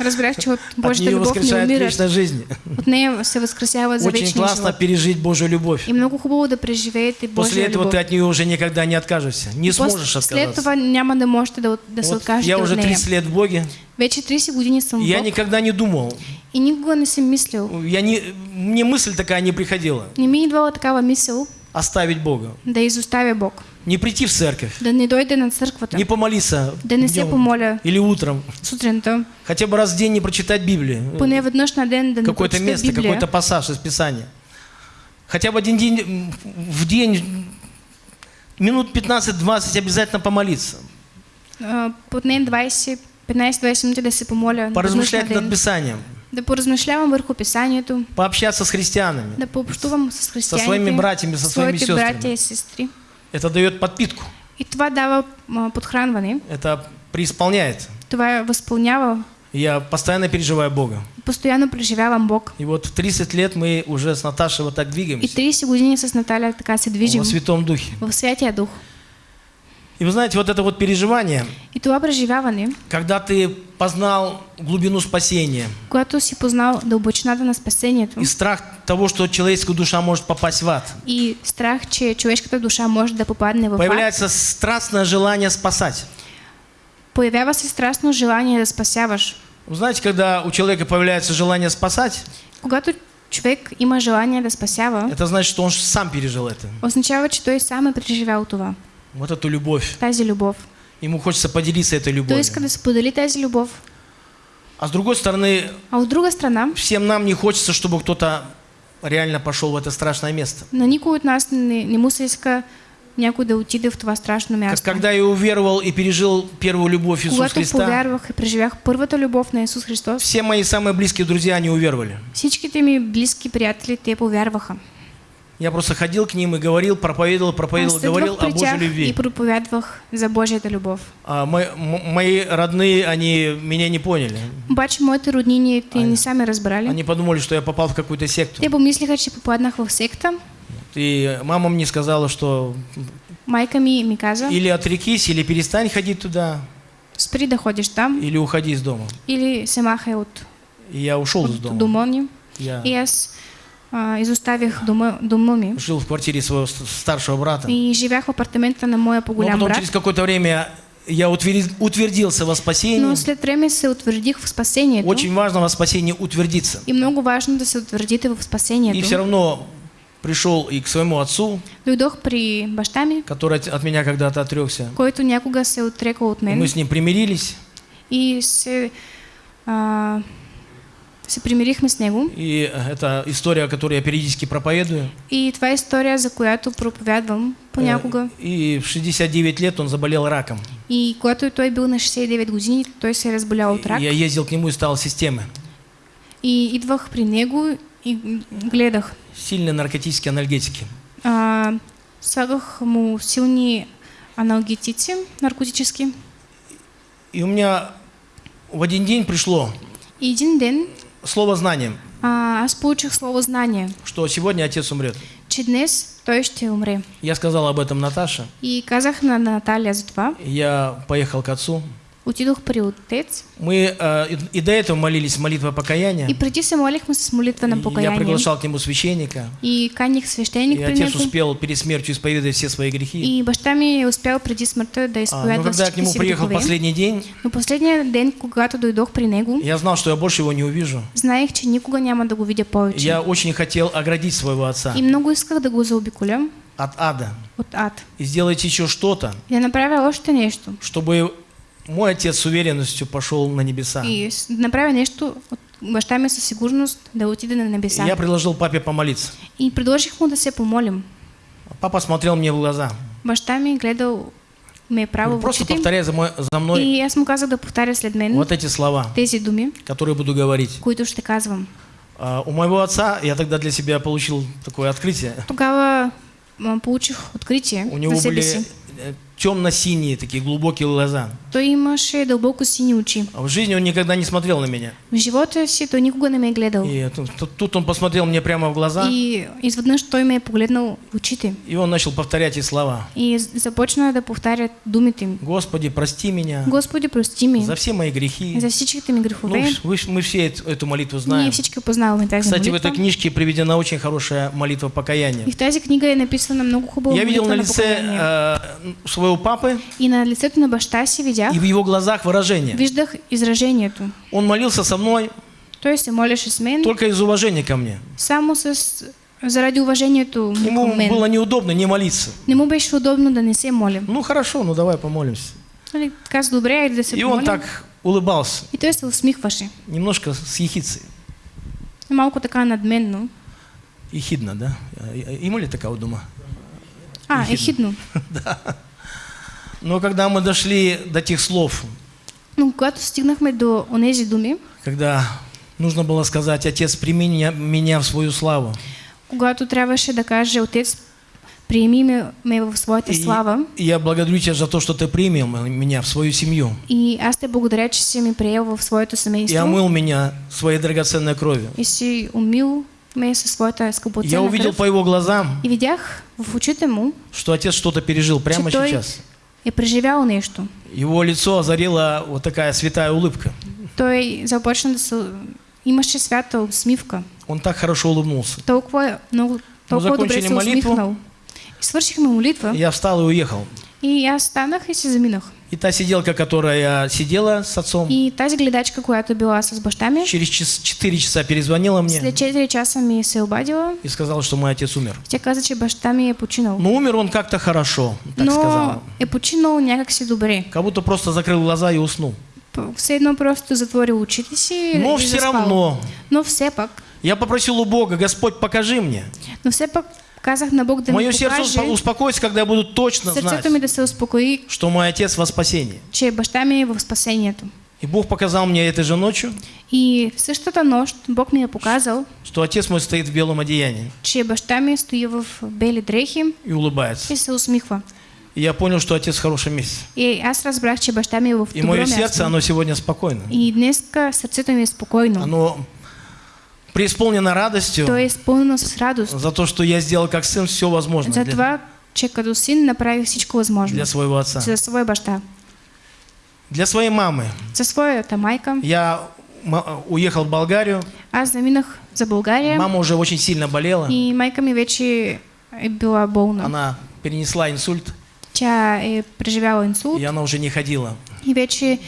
разбрах, че от От Божията нее любов не воскрешает умира. вечная жизнь. От нея се възкресява за Очень классно живот. пережить Божью любовь. И много хубаво да преживеете После Божия этого любов. ты от нее уже никогда не откажешься. Не После- сможешь отказаться. това няма да можете да, да Вот я уже нея. 30 лет в Боге, Вече 30 години съм и в я Бог никогда не думал, и никога не съм мислил. я не, мне мысль такая не приходила, Не ми е идвала такава мисъл оставить Бога. да изоставя Бог, Не прийти в церковь, да не дойде на църквата, не помолиться да не се днем помоля или утром, сутринта, хотя бы раз в день не прочитать Библию. поне на ден да не какое-то место, какой-то пассаж из Писания. Хотя бы один день в день, минут 15-20 обязательно помолиться. Поне 20, 15-20 минути да се помоля Поразмышлять над. Писанием. Да поразмишлявам върху Писанието, Пообщаться с христианами. да пообщувам с християните, своими братьями, со своими сестрами. и. Это дает подпитку. И това дава а, подхранване, Это преисполняет. това възпълнява. Я постоянно переживаю Бога. Постоянно преживявам Бог. И вот в 30 лет мы уже с Наташей вот так И двигаемся. 30 години с Наталя така се движим Во Святом Духе. в Святия Дух. И вы знаете, вот это вот переживание, И това преживяване, когда ты познал глубину спасения когато си познал дълбочината на спасението и страх того, что человеческая душа может попасть в ад, и страх, че човешката душа може да попадне в ад, появляется страстное желание спасать. появява се страстно желание да спасяваш. Вы знаете, когда у человека появляется желание спасать, Когато човек има желание да спасява, это значит, что он сам пережил это. означава, че той сам е преживял това, Вот эту любовь. тази любов. Ему хочется поделиться этой Той любовью. иска да сподели тази любов. А с другой стороны, А от друга страна, всем нам не хочется, чтобы кто-то реально пошел в это страшное место. на никой от нас не, не му се иска някой да отиде в това страшно Как място. когда я уверовал и пережил первую любовь Иисуса Когато Христа, повярвах и преживях първата любов на Исус Христос, все мои самые близкие друзья, они уверовали. всичките ми близки приятели, те повярваха. Я просто ходил к ним и говорил, проповедовал, проповедовал, говорил о Божьей тях и любви. проповядвах за Божията любов. А мои, мои родные, они меня не поняли. Обаче моите роднини, те не са ме разбрали. Они подумали, что я попал в какую-то секту. Те помислиха, че попаднах в секта. И мама мне сказала, что Майка ми ми каза, или отрекись, или перестань ходить туда, спри да там или уходи из дома. или се махай от, И я ушел из от дома. дома ни. Я И аз а, изоставих дома, дома ми жил в квартире своего старшего брата. и живях в апартамента на моя Но по-голям потом брат. через какое-то время я утвердился во спасении. Но след време се утвердих в спасението. Очень важно во спасении утвердиться. И много важно да се утвердите в И все равно пришел и к своему отцу, Дойдох при баща ми, который от- меня когда-то отрекся. който някога се отрекал от И мен. мы с ним примирились. И се, а, се примирихме с него. И это история, которую я периодически проповедую. И това е история, за която проповядвам понякога. Э, И в 69 лет он заболел раком. И когато той бил на 69 години, той се разболял от рак. И я ездил к нему и стал системы. И идвах при него и гледах. Сильные наркотические анальгетики. А, слагах му силни аналгетици, наркотически. И у меня в один день пришло И един ден слово знание, а, аз получих слово знание, что сегодня отец умрет. че днес той ще умре. Я сказал об этом Наташе. И казах на Наталья за това. Я поехал к отцу. Отидох при отец. Мы э, и, до этого молились молитва покаяния. И преди се молихме с молитва на И Я покаяние. приглашал к нему священника. И каних свещеник И отец успел перед смертью исповедовать все свои грехи. И баща ми е успял преди смъртта да А, изповядва но когда я к нему приехал грехове. последний день, Но последния ден, когато дойдох при него, я знал, что я больше его не увижу. знаех, че никога няма да го видя повече. Я очень хотел оградить своего отца И много исках да го заобиколя от ада. от ад. И сделать еще что-то, направя още нещо. чтобы мой отец с уверенностью пошел на небеса. И с- да направя нещо от баща ми със сигурност да отиде на небеса. Я предложил папе помолиться. И предложих му да се помолим. Папа смотрел мне в глаза. Баща ми гледал ме право в Просто повторяй за, мой- за мной И аз му казах да повтаря след мен вот эти слова, тези думи, которые буду говорить. които ще казвам. А, У моего отца я тогда для себя получил такое открытие. Тогава м, получих откритие У него были темно-синие такие глубокие глаза. Той имаше дълбоко сини очи. А В жизни он никогда не смотрел на меня. В живота си той никога не ме е гледал. И тут, тут- он посмотрел мне прямо в глаза, И изведнъж той ме е погледнал в очите. и он начал повторять эти слова. И започна да повтаря думите ми. Господи, прости меня Господи, прости ми за все мои грехи. за всичките ми Ну, грехове. вы ж- мы все эту, эту молитву Ние знаем. всички познаваме тази Кстати, в молитва. этой книжке приведена очень хорошая молитва покаяния. И в тази книга е написана много хубава Я видел на лице э, своего папы И на лицето на баща си видях, и в его глазах выражение. виждах изражението. Он молился со мной Той се молеше с мен только из уважения ко мне. само с... заради уважението му Ему было неудобно не молиться. Не му беше удобно да не се молим. Ну хорошо, ну давай помолимся. Каза, добре, да се И он так улыбался, И той се усмихваше. немножко с ехицей. Малко така надменно. Ехидно, да? Има ли такая дума? А, ехидно. Но когда мы дошли до тех слов, Но когато стигнахме до онези думи, когда нужно было сказать, Отец, прими меня, меня в свою славу. когато трябваше да каже, Отец, приеми ме, ме в своята И- слава и я благодарю Тебя за то, что Ты принял меня в свою семью и аз те благодаря, че си ми приел в своето и семейство омыл меня своей драгоценной кровью. и си умил ме със своята Я скъпоценна увидел кръв. по его глазам, И видях в очите му, что Отец что-то пережил прямо че той сейчас. Е преживял нещо. Его лицо озарила вот такая святая улыбка. Той се... Имаше свята усмивка. Он так хорошо улыбнулся. Толкова, много, толкова добре закончили молитву. И свършихме молитва. Я встал и уехал. И аз станах и се заминах. И та сиделка, которая сидела с отцом, И тази гледачка, която била с баща ми, через час- 4 часа перезвонила мне след 4 часа ми се обадила. и сказала, что мой отец умер. Тя каза, че баща ми е починал. Но умер он как-то хорошо, так Но сказала. е починал някакси добре. Как будто просто закрыл глаза и уснул. Все едно просто затворил очите си Но и все заспал. равно Но все пак, я попросил у Бога, Господь, покажи мне. но все пак казах на Бог да Мое сердце покаже, успо- успокоится, когда я буду точно знать, ми да се успокои, что мой отец во спасении. че баща ми е в спасението. И Бог показал мне этой же ночью, И в същата нощ Бог ми е показал, что отец мой стоит в белом одеянии че баща ми стои в бели дрехи и улыбается. и се усмихва. И я понял, что отец в хорошем месте. И аз разбрах, че баща ми е в И мое сердце, оно сегодня спокойно. И днеска сърцето ми е спокойно. Оно преисполнено радостью То е изпълнено с радост. за то, что я сделал как сын все возможное За това, че като син направих всичко възможно. для своего отца. За своя баща. Для своей мамы. За своята майка. Я уехал в Болгарию. Аз заминах за България Мама уже очень сильно болела. и майка ми вече е била болна. Она перенесла инсульт, Тя е преживяла инсулт и она уже не ходила. и вече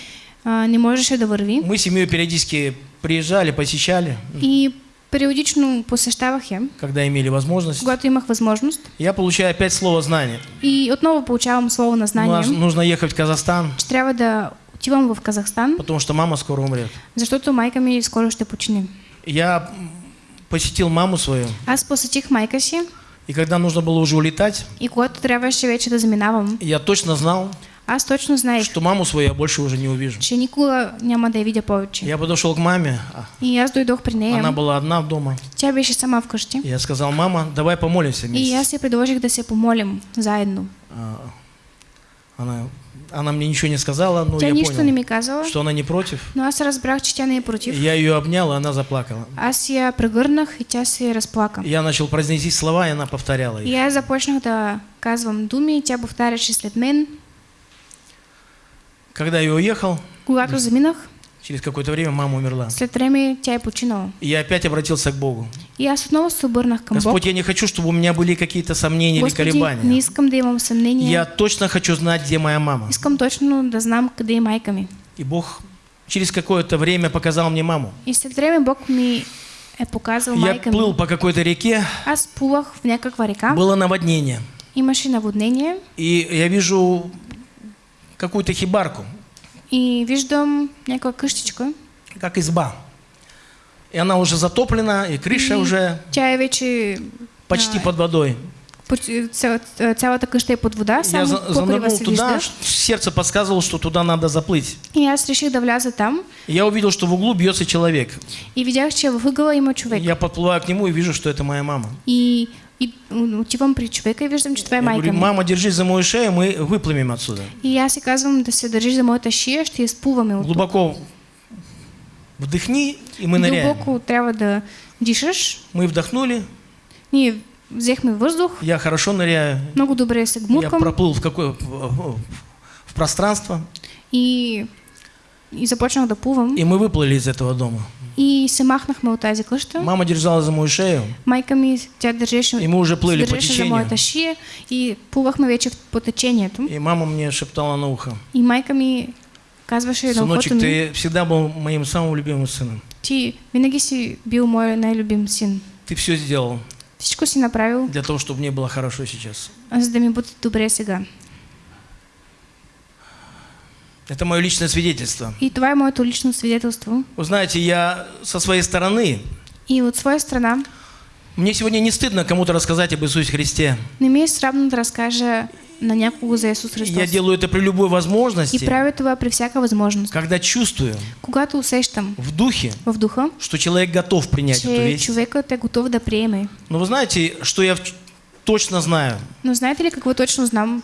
а, не можеше да върви. Мы семью периодически приезжали, посещали, И периодично посещавах я, когда имели возможность. когато имах възможност. Я получаю опять слово знания. И отново получавам слово на знание, нас нужно ехать в Казахстан, че трябва да отивам в Казахстан, потому что мама скоро умрет. защото майка ми скоро ще почине. Я посетил маму свою, Аз посетих майка си и когда нужно было уже улетать, и когато трябваше вече да заминавам, я точно знал, аз точно знаех, что маму свою я больше уже не увижу. че никога няма да я видя повече. Я подошел к маме, а И аз дойдох при нея. она была одна дома. Тя беше сама вкъщи. Я сказал, мама, давай помолимся И вместе. аз я предложих да се помолим заедно. А, Она Она мне ничего не сказала, но Тя я нищо не понял, ми казала, что она не против. но аз разбрах, че тя не е против. Я ее обнял, и она заплакала. Аз я прегърнах и тя се разплака. Я начал произносить слова, и она повторяла И их. аз започнах да казвам думи, и тя повтаряше след мен. Когда я уехал, Когато заминах, через какое-то время мама умерла. след време тя е починала. И я опять обратился к Богу. И аз отново се обърнах към Бог. Господь, я не хочу, чтобы у меня были какие-то сомнения или Господи, не колебания. искам да имам съмнение. Я точно хочу знать, где моя мама. Искам точно да знам къде е майка ми. И Бог через какое-то время показал мне маму. И след време Бог ми е показал Я майка ми. плыл по какой-то реке, Аз плувах в някаква река, было наводнение. имаше наводнение И я вижу какую-то хибарку, и виждам някаква къщичка. как изба. И она уже затоплена, и крыша И уже Тя е вече... почти а, под водой. цялата къща е под вода, Я само покрива се туда, сердце подсказывало, что туда надо заплыть. И аз реших да вляза там И я увидел, что в углу бьется человек. и видях, че в има човек. Я подплываю к нему и вижу, что это моя мама. И, и отивам при човека и виждам, че това е Я майка ми. мама, держись за мою шею, мы выплывем отсюда. И аз си казвам да се държиш за моята шия, ще изплуваме от. Глубоко вдохни, и мы ныряем. Дълбоко трябва да дишаш. Мы вдохнули, Ние взехме въздух, я хорошо ныряю. много добре се Я гмуркам проплыл в какое в, пространство, и, и започнах да плувам. и мы выплыли из этого дома. И се махнахме от тази къща. Мама держала за мою шею, Майка ми, тя държеше, и мы уже плыли по за течению. моята шия и плувахме вече в- по течението. И мама мне шептала на ухо. И майка ми казваше на ухото Сыночек, ты всегда был моим самым любимым сыном. ти винаги си бил мой най-любим син. Ты все сделал Всичко си направил, для того, чтобы мне было хорошо сейчас. за да ми бъде добре сега. Это мое личное свидетельство. И това е моето лично свидетелство. Вы знаете, я со своей стороны, И от своя страна мне сегодня не стыдно кому-то рассказать об Иисусе Христе. не ми е срамно да на някого за Исус Я Христос. делаю это при любой И возможности, правя това при всяка възможност. когда чувствую Когато усещам в духе, в духа, что человек готов принять эту весть. човекът е готов да приеме. Но вы знаете, что я точно знаю? Но знаете ли какво точно знам?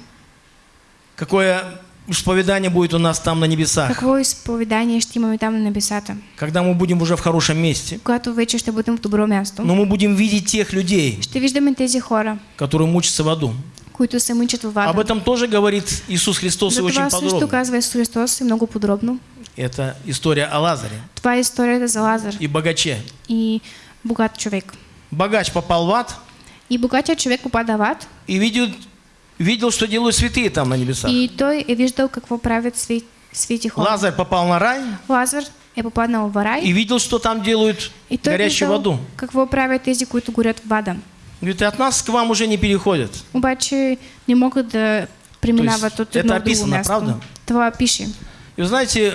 Какое исповедание будет у нас там на небесах, Какво изповедание ще имаме там на небесата? когда мы будем уже в хорошем месте. Когато вече ще бъдем в добро място. Но мы будем видеть тех людей, Ще виждаме тези хора, которые мучатся в аду. които се мъчат във Об вада. этом тоже говорит Иисус Христос и За очень също подробно. казва Исус Христос и много подробно. Это история о Лазаре Това е историята за Лазар и богаче. и богат човек. Богач попал в ад И богатият човек попада в ад и видел, видел, что делают святые там на небесах. и той е виждал какво правят хора. Лазарь попал на рай Лазар е попаднал в рай и видел, что там делают и горящую виждал воду. какво правят тези, които горят в вада. Говорит, от нас к вам уже не переходят. Обаче не могат да То от едно это описано, правда? Това пише. И вы знаете,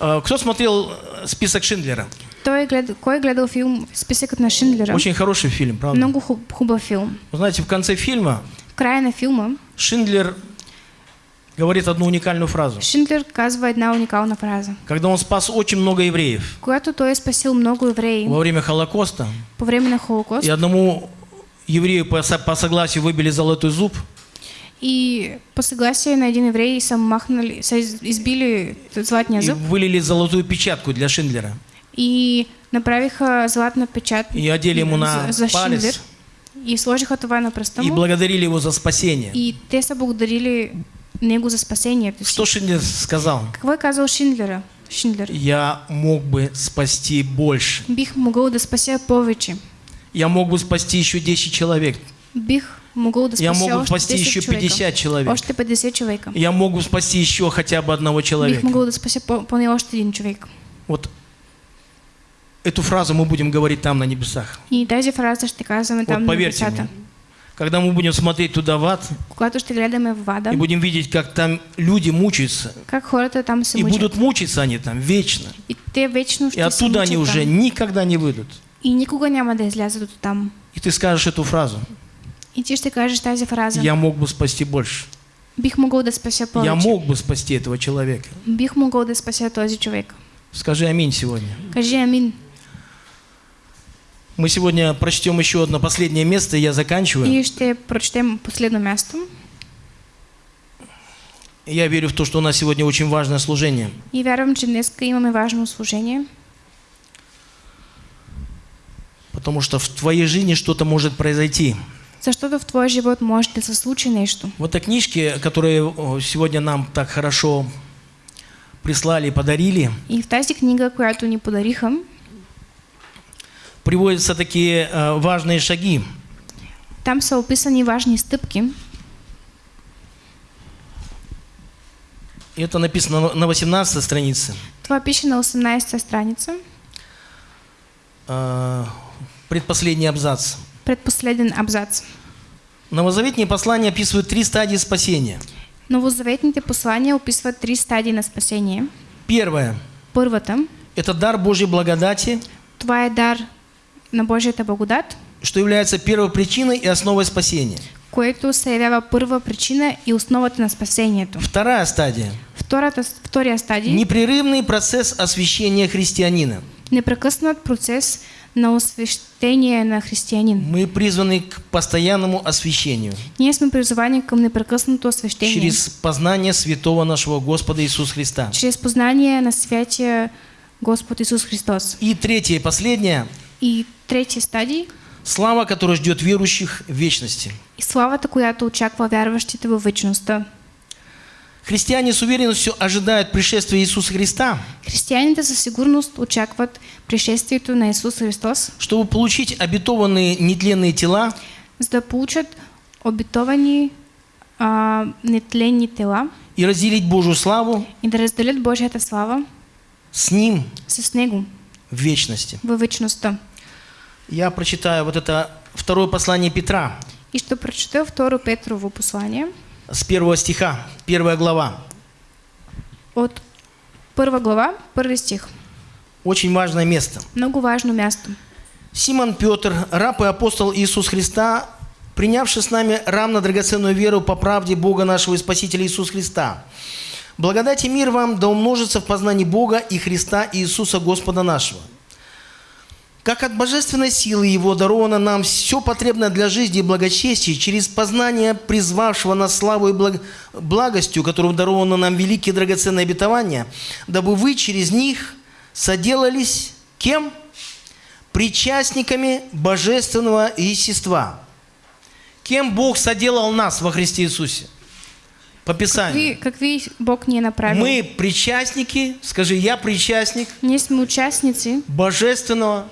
э, кто смотрел э, список Шиндлера? Той. Кой е гледал филм Списъкът на Шиндлера? Очень хороший фильм, правда? Много хуб, хубав филм. Вы знаете, в конце фильма В края на филма. Шиндлер говорит одну уникальную фразу. Шиндлер казва една уникална фраза. Когда он спас очень много евреев. Когато той спасил много евреи. Во время Холокоста, по време на Холокост. И одному еврею по, по согласию выбили золотой зуб, и по съгласие на един еврей са махнали, са из- избили златния и зъб вылили золотую печатку для Шиндлера. и направиха златна печат И одели ему на за, за Шиндлер. палец и сложиха това на пръста и благодарили его за спасение. и те са благодарили него за спасението си. Что Шиндлер сказал? Какво е казал Шиндлера? Шиндлер. Я мог бы спасти больше. Бих могъл да спася повече. Я мог бы спасти еще 10 человек. Бих могъл да Я мог бы спасти 10 еще човека. 50 человек. Още 50 човека. Я мог бы спасти еще хотя бы одного Бих человека. могъл да спася по- поне още един човек. Вот эту фразу мы будем говорить там на небесах. И тази фраза ще казваме там Вот на поверьте небесата. мне, когда мы будем смотреть туда в ад Когато ще гледаме в вада, и будем видеть, как там люди мучаются, как хората там се и будут мучиться они там вечно, И те вечно и оттуда они мъчат уже там. никогда не выйдут. И никога няма да излязат от там. И ты скажешь эту фразу, И ти ще кажеш тази фраза. я мог бы спасти больше, Бих могъл да спася повече. я мог бы спасти этого человека. Бих могъл да спася този човек. Скажи аминь сегодня. Кажи амин. Мы сегодня прочтем еще одно последнее место, и я заканчиваю. И ще прочетем последно място. Я верю в то, что у нас сегодня очень важное служение. И вярвам, че днес имаме важно служение, Потому что в твоей жизни что-то может произойти. защото в твой живот може да се случи нещо. В этой книжке, которую о, сегодня нам так хорошо прислали и подарили, И в тази книга, която ни подариха, приводятся такие э, важные шаги. там са описани важни стъпки. И Это написано на- на 18 странице. Това пише на 18-та страница, Э, Предпоследний абзац. предпоследен абзац. Новозаветные послания описывают три стадии спасения. Новозаветните послания описват три стадии на спасение. Первое Първата, – это дар Божьей благодати, това е дар на Божията благодат, что является первой причиной и основой спасения. което се явява първа причина и основата на спасението. Вторая стадия Втората, втория – стадий непрерывный процесс освящения христианина. непрекъснат процес на освещение на християнин. Мы призваны к постоянному освящению Ние сме призовани към непрекъснато освещение. через познание святого нашего Господа Иисуса Христа. чрез познание на святия Господ Исус Христос. И третье и последнее И третия стадий – слава, которая ждет верующих в вечности. и славата, която очаква вярващите във вечността. Христиане с уверенностью ожидают пришествия Иисуса Христа, Християните със сигурност очакват пришествието на Исус Христос, чтобы получить обетованные нетленные тела. За да получат обетовани а, нетленни тела. И разделить Божью славу. И да разделят Божията слава. С Ним. С Него в вечности. във вечността. Я прочитаю вот это второе послание Петра И ще прочета второ Петрово послание с первого стиха, первая глава. от първа глава, първи стих. Очень важное место. Много важно място. Симон Петр, раб и апостол Иисус Христа, принявший с нами равно драгоценную веру по правде Бога нашего и Спасителя Иисуса Христа. Благодать и мир вам да умножится в познании Бога и Христа Иисуса Господа нашего. Как от божественной силы Его даровано нам все потребное для жизни и благочестия через познание призвавшего нас славу и благ- благостью, которым даровано нам великие драгоценные обетования, дабы вы через них соделались кем? Причастниками божественного естества. Кем Бог соделал нас во Христе Иисусе? По Писанию. Какви, какви Бог ни е направил? Мы причастники, скажи, я причастник Ние сме участници божественного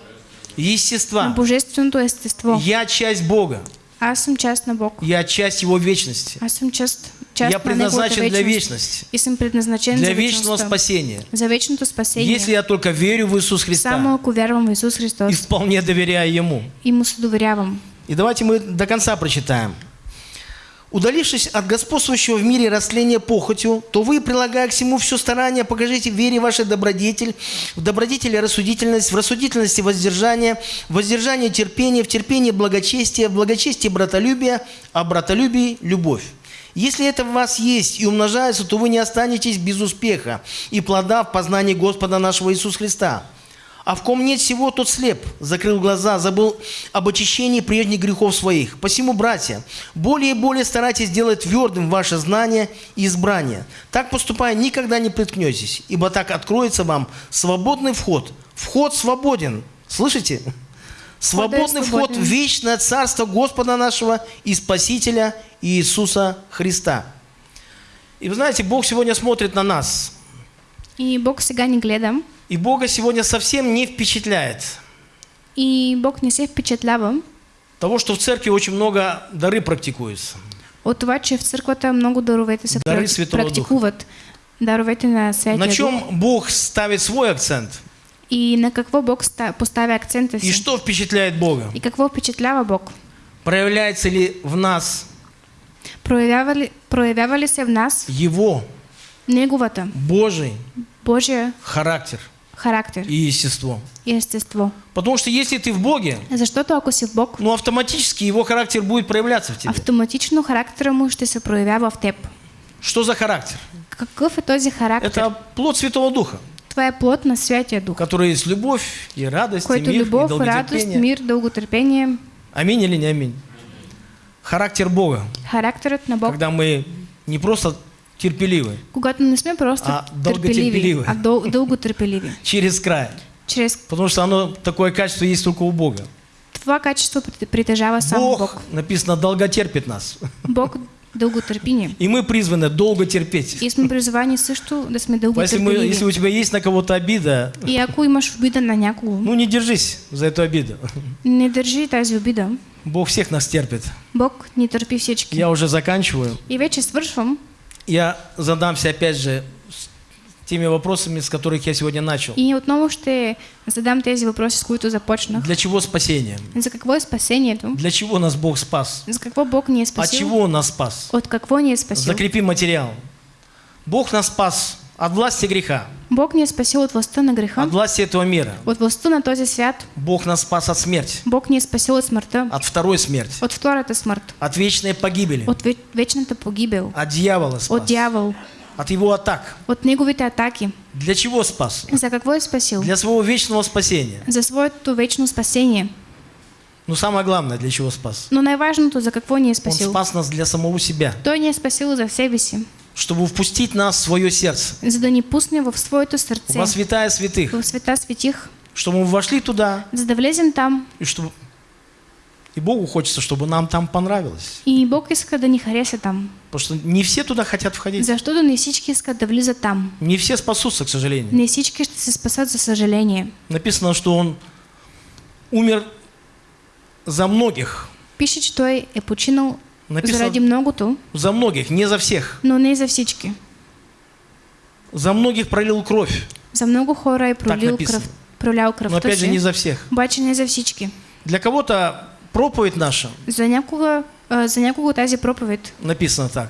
на естества. Божественото естество. Я часть Бога. Аз съм част на Бог. Я часть Его вечности. Аз съм част, част Я предназначен для вечност. вечности, И съм предназначен для вечного спасения. За вечното спасение. Если я только верю в Иисуса Само Христа ако вярвам в Исус и Христос вполне доверяю Ему. и му се доверявам. И давайте мы до конца прочитаем. Удалившись от господствующего в мире растления похотью, то вы, прилагая к всему все старание, покажите в вере вашей добродетель, в добродетели рассудительность, в рассудительности воздержание, в воздержании терпение, в терпении благочестие, в благочестии братолюбие, а в братолюбии любовь. Если это в вас есть и умножается, то вы не останетесь без успеха и плода в познании Господа нашего Иисуса Христа. А в ком нет всего, тот слеп, закрыл глаза, забыл об очищении прежних грехов своих. Посему, братья, более и более старайтесь делать твердым ваше знание и избрание. Так поступая, никогда не приткнетесь, ибо так откроется вам свободный вход. Вход свободен. Слышите? Свободный вход в вечное царство Господа нашего и Спасителя Иисуса Христа. И вы знаете, Бог сегодня смотрит на нас. И Бог сега ни гледа. И Бога сегодня совсем не впечатляет И Бог не се впечатлява того, что в церкви очень много дары практикуются. от това, че в църквата много даровете се Святого практикуват. Даровете на Святия На Дух. чем Бог ставит свой акцент? И на какво Бог ста- поставя акцента И что впечатляет Бога? И какво впечатлява Бог? Проявляется ли в нас Проявява ли, проявява ли се в нас Его Неговата Божий Божия характер характер и естество? и естество? Потому что если ты в Боге, Защото ако си в Бог, ну автоматически его характер будет проявляться в тебе. автоматично характера му ще се проявява в теб. Что за характер? Какъв е този характер? Это плод Святого Духа, е плод на Святия Дух, который есть любовь и радость, и който мир, и любов, радост, долготерпение. мир, дълготърпение, Аминь или не аминь? Характер Бога. характерът на Бог, Когда мы не просто терпеливы Когато не сме просто А, търпеливи. а дъл, дълго търпеливи. через край. Чрез Потому что оно, такое качество есть только у Бога. това качество прит- притежава само Бог, Бог. написано, долго терпит нас. Бог дълго търпи ни. И мы призваны долго терпеть. И сме призовани също да сме дълго Если, мы, если у тебя есть на кого-то обида, И ако имаш обида на някого, ну не держись за эту обиду. не държи тази обида. Бог всех нас терпит. Бог ни търпи всички. Я уже заканчиваю. И вече свършвам. Я задамся опять же теми вопросами, с которых я сегодня начал. И отново ще задам тези въпроси, с които започнах. Для чего спасение? За какво е спасението? Для чего нас Бог спас? За какво Бог ни е От спасил? чего Он нас спас? От какво ни е спасил? Закрепи материал. Бог нас спас от власти греха, Бог ни е спасил от властта на греха, от власти этого мира. от властта на този свят. Бог нас спас от смерти, Бог ни е спасил от смъртта, от второй смерти, от втората смърт, от вечной погибели, от ве- вечната погибел, от дьявола от спас, дявол, от его атак. от неговите атаки. Для чего спас? За какво е спасил? Для своего вечного спасения. За своето вечно спасение. Но самое главное, для чего спас? Но най-важното, за какво ни е Он спасил? спас нас для самого себя, Той ни е спасил за себе си, чтобы впустить нас в свое сердце, за да пусне в своето сърце, во святая святых, в света светих, чтобы мы вошли туда, за да влезем там. и чтобы и Богу хочется, чтобы нам там понравилось. И Бог иска да ни хареса там. Потому что не все туда хотят входить. Защото не всички искат да влизат там. Не все спасутся, к сожалению. Не всички ще се спасат, за съжаление. Написано, что Он умер за многих. Пише, че той е починал Написано заради многото, за многих, не за всех. но не за всички. За многих пролил кровь, За много хора е пролил кръв, пролял но кръвта опять же не за всех. обаче не за всички. Для кого-то проповедь наша За някога, а, за някого тази проповед, написано так.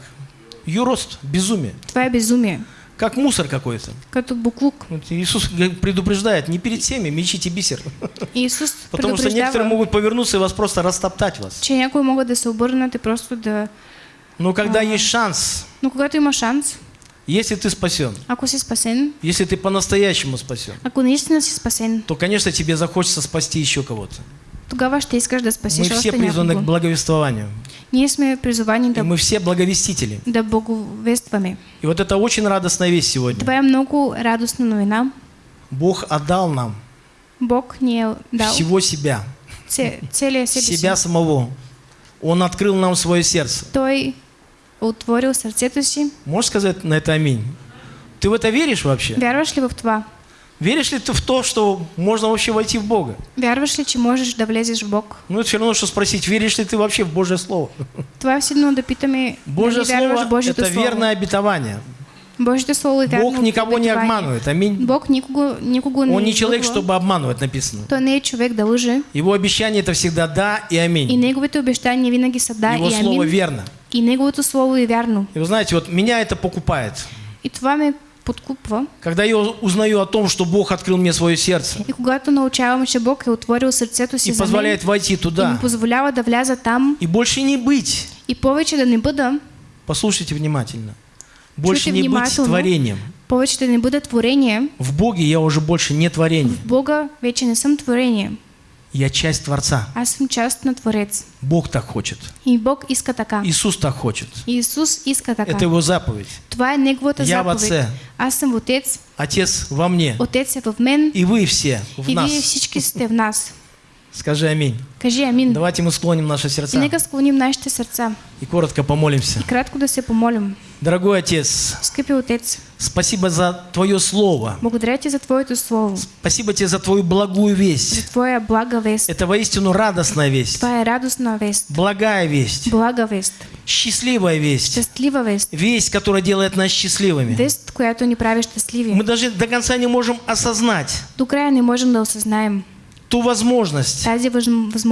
Юрост, безумие, е безумие, как мусор какой-то. като буклук. Вот Иисус предупреждает, не перед всеми мечите бисер. Иисус Потому что некоторые могут повернуться и вас просто растоптать вас. че някои могат да се обърнат и просто да... Но когда А. есть шанс, Но когато има шанс, если ты спасен, ако си спасен, если ты по-настоящему спасен, ако наистина си спасен, то, конечно, тебе захочется спасти еще кого-то. Тогава ще искаш да Мы спасиш все още призваны к благовествованию. Ние сме призовани И да, мы все благовестители. да благовестваме. И вот это очень радостная весть сегодня. Това е много радостна новина. Бог отдал нам Бог ни е дал всего себя, це, целия себе себя самого. Он открыл нам свое сердце. Той отворил сърцето си. Можешь сказать на это аминь? Ты в это веришь вообще? Вярваш ли в това? Веришь ли ты в то, что можно вообще войти в Бога? Вярваш ли, че можеш да влезеш в Бог? Ну, это все равно, что спросить, веришь ли ты вообще в Божье Слово? Това е все едно да питаме, Божье Слово – это Слово. верное обетование. Божието Слово вярно Бог никого не обманывает. Аминь. Бог никого, никого не Он не человек, чтобы обманывать, написано. Той не е човек да лъже. Его обещание – это всегда да и И аминь. неговите обещания винаги са да Его и Слово амин. верно. И неговото Слово е вярно. И вы знаете, вот меня это покупает. И това ме. Когда я узнаю о том, что Бог открыл мне свое сердце И когато научавам, че Бог е отворил сърцето си и позволяет войти и туда позволява да вляза там. И больше не быть, и повече да не бъда, послушайте внимательно, больше не быть творением. повече да не бъда творение, В Боге я уже больше не творение. в Бога вече не съм творение. Я часть Творца. Аз съм част на Творец. Бог так хочет. И Бог иска така. Иисус так хочет. Иисус иска така. Это Его заповедь. Това е Неговата Я в заповед. Отце. Аз съм в Отец, Отец во мне. Отец е в мен И вы все в и вие нас. всички сте в нас. Скажи аминь. Кажи амин. Давайте мы склоним наши И сердца нека склоним нашите сърца и коротко помолимся. и кратко да се помолим. Дорогой Отец, Скъпи Отец, спасибо за Твое Слово. благодаря Ти за Твоето Слово, Спасибо Тебе за Твою благую за весть. Твоя блага вест. Это воистину радостная весть. Това е радостна вест, Благая весть. блага вест, Счастливая весть. щастлива вест, Весть, которая делает нас счастливыми. вест, която ни прави щастливи. Мы даже до конца не можем осознать До края не можем да осъзнаем ту возможность, тази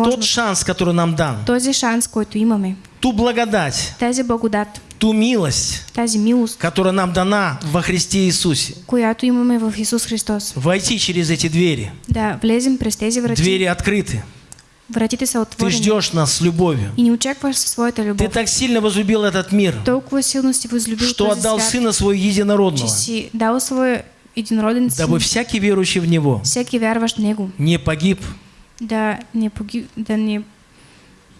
тот шанс, который нам дан, този шанс, който имаме, ту благодать, тази благодат, ту милость, тази милост, которая нам дана во Христе Иисусе. която имаме в Исус Христос. Войти через эти двери. Да влезем през тези врати. Двери открыты. Вратите са Ты отворени. ждешь нас с любовью. И не очакваш своята Ты любов. так сильно возлюбил этот мир, Толкова силно си возлюбил что отдал свят, Сына че Единородного, си дал своя единороден дабы всякий верующий в Него всеки вярващ в Него, не погиб, да не, погиб, да не,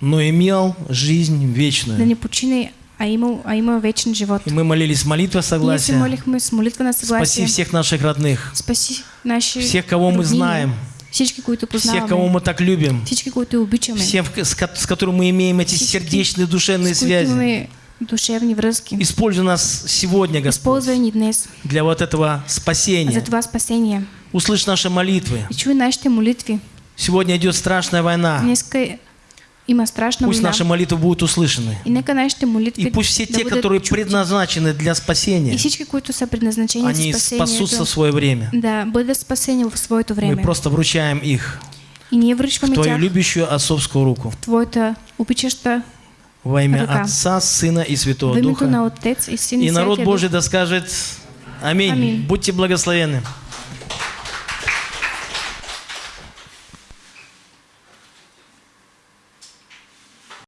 но имел жизнь да вечную. не почине, а има, а има вечен живот. И мы молились молитва согласия. молихме с молитва на Спаси съгласие. всех наших родных, Спаси наши всех, кого мы роднини, знаем, всички, които всех, кого познаваме, мы так любим, всички, които обичаме, всех, с с которыми мы имеем эти Всички, сердечные, душевные с связи. Душевни връзки. Используй нас сегодня, Господь, ни днес для вот этого за спасения. това спасение. Услышь наши молитвы. И чуй нашите молитви. Сегодня идет страшная война. Днеска има страшна Пусть война. наши молитвы будут услышаны. И нека нашите молитви И пусть все да те, которые чути. предназначены для И спасения, всички, които са предназначени они за спасутся в свое время. да бъдат спасени в своето Мы време. просто вручаем их И ние в Твою тях любящую отцовскую руку. в Твоята обичаща Во имя Рука. Отца, Сына и Святого Духа. Отец и народ Божий да скажет Аминь. Аминь. Будьте благословенны.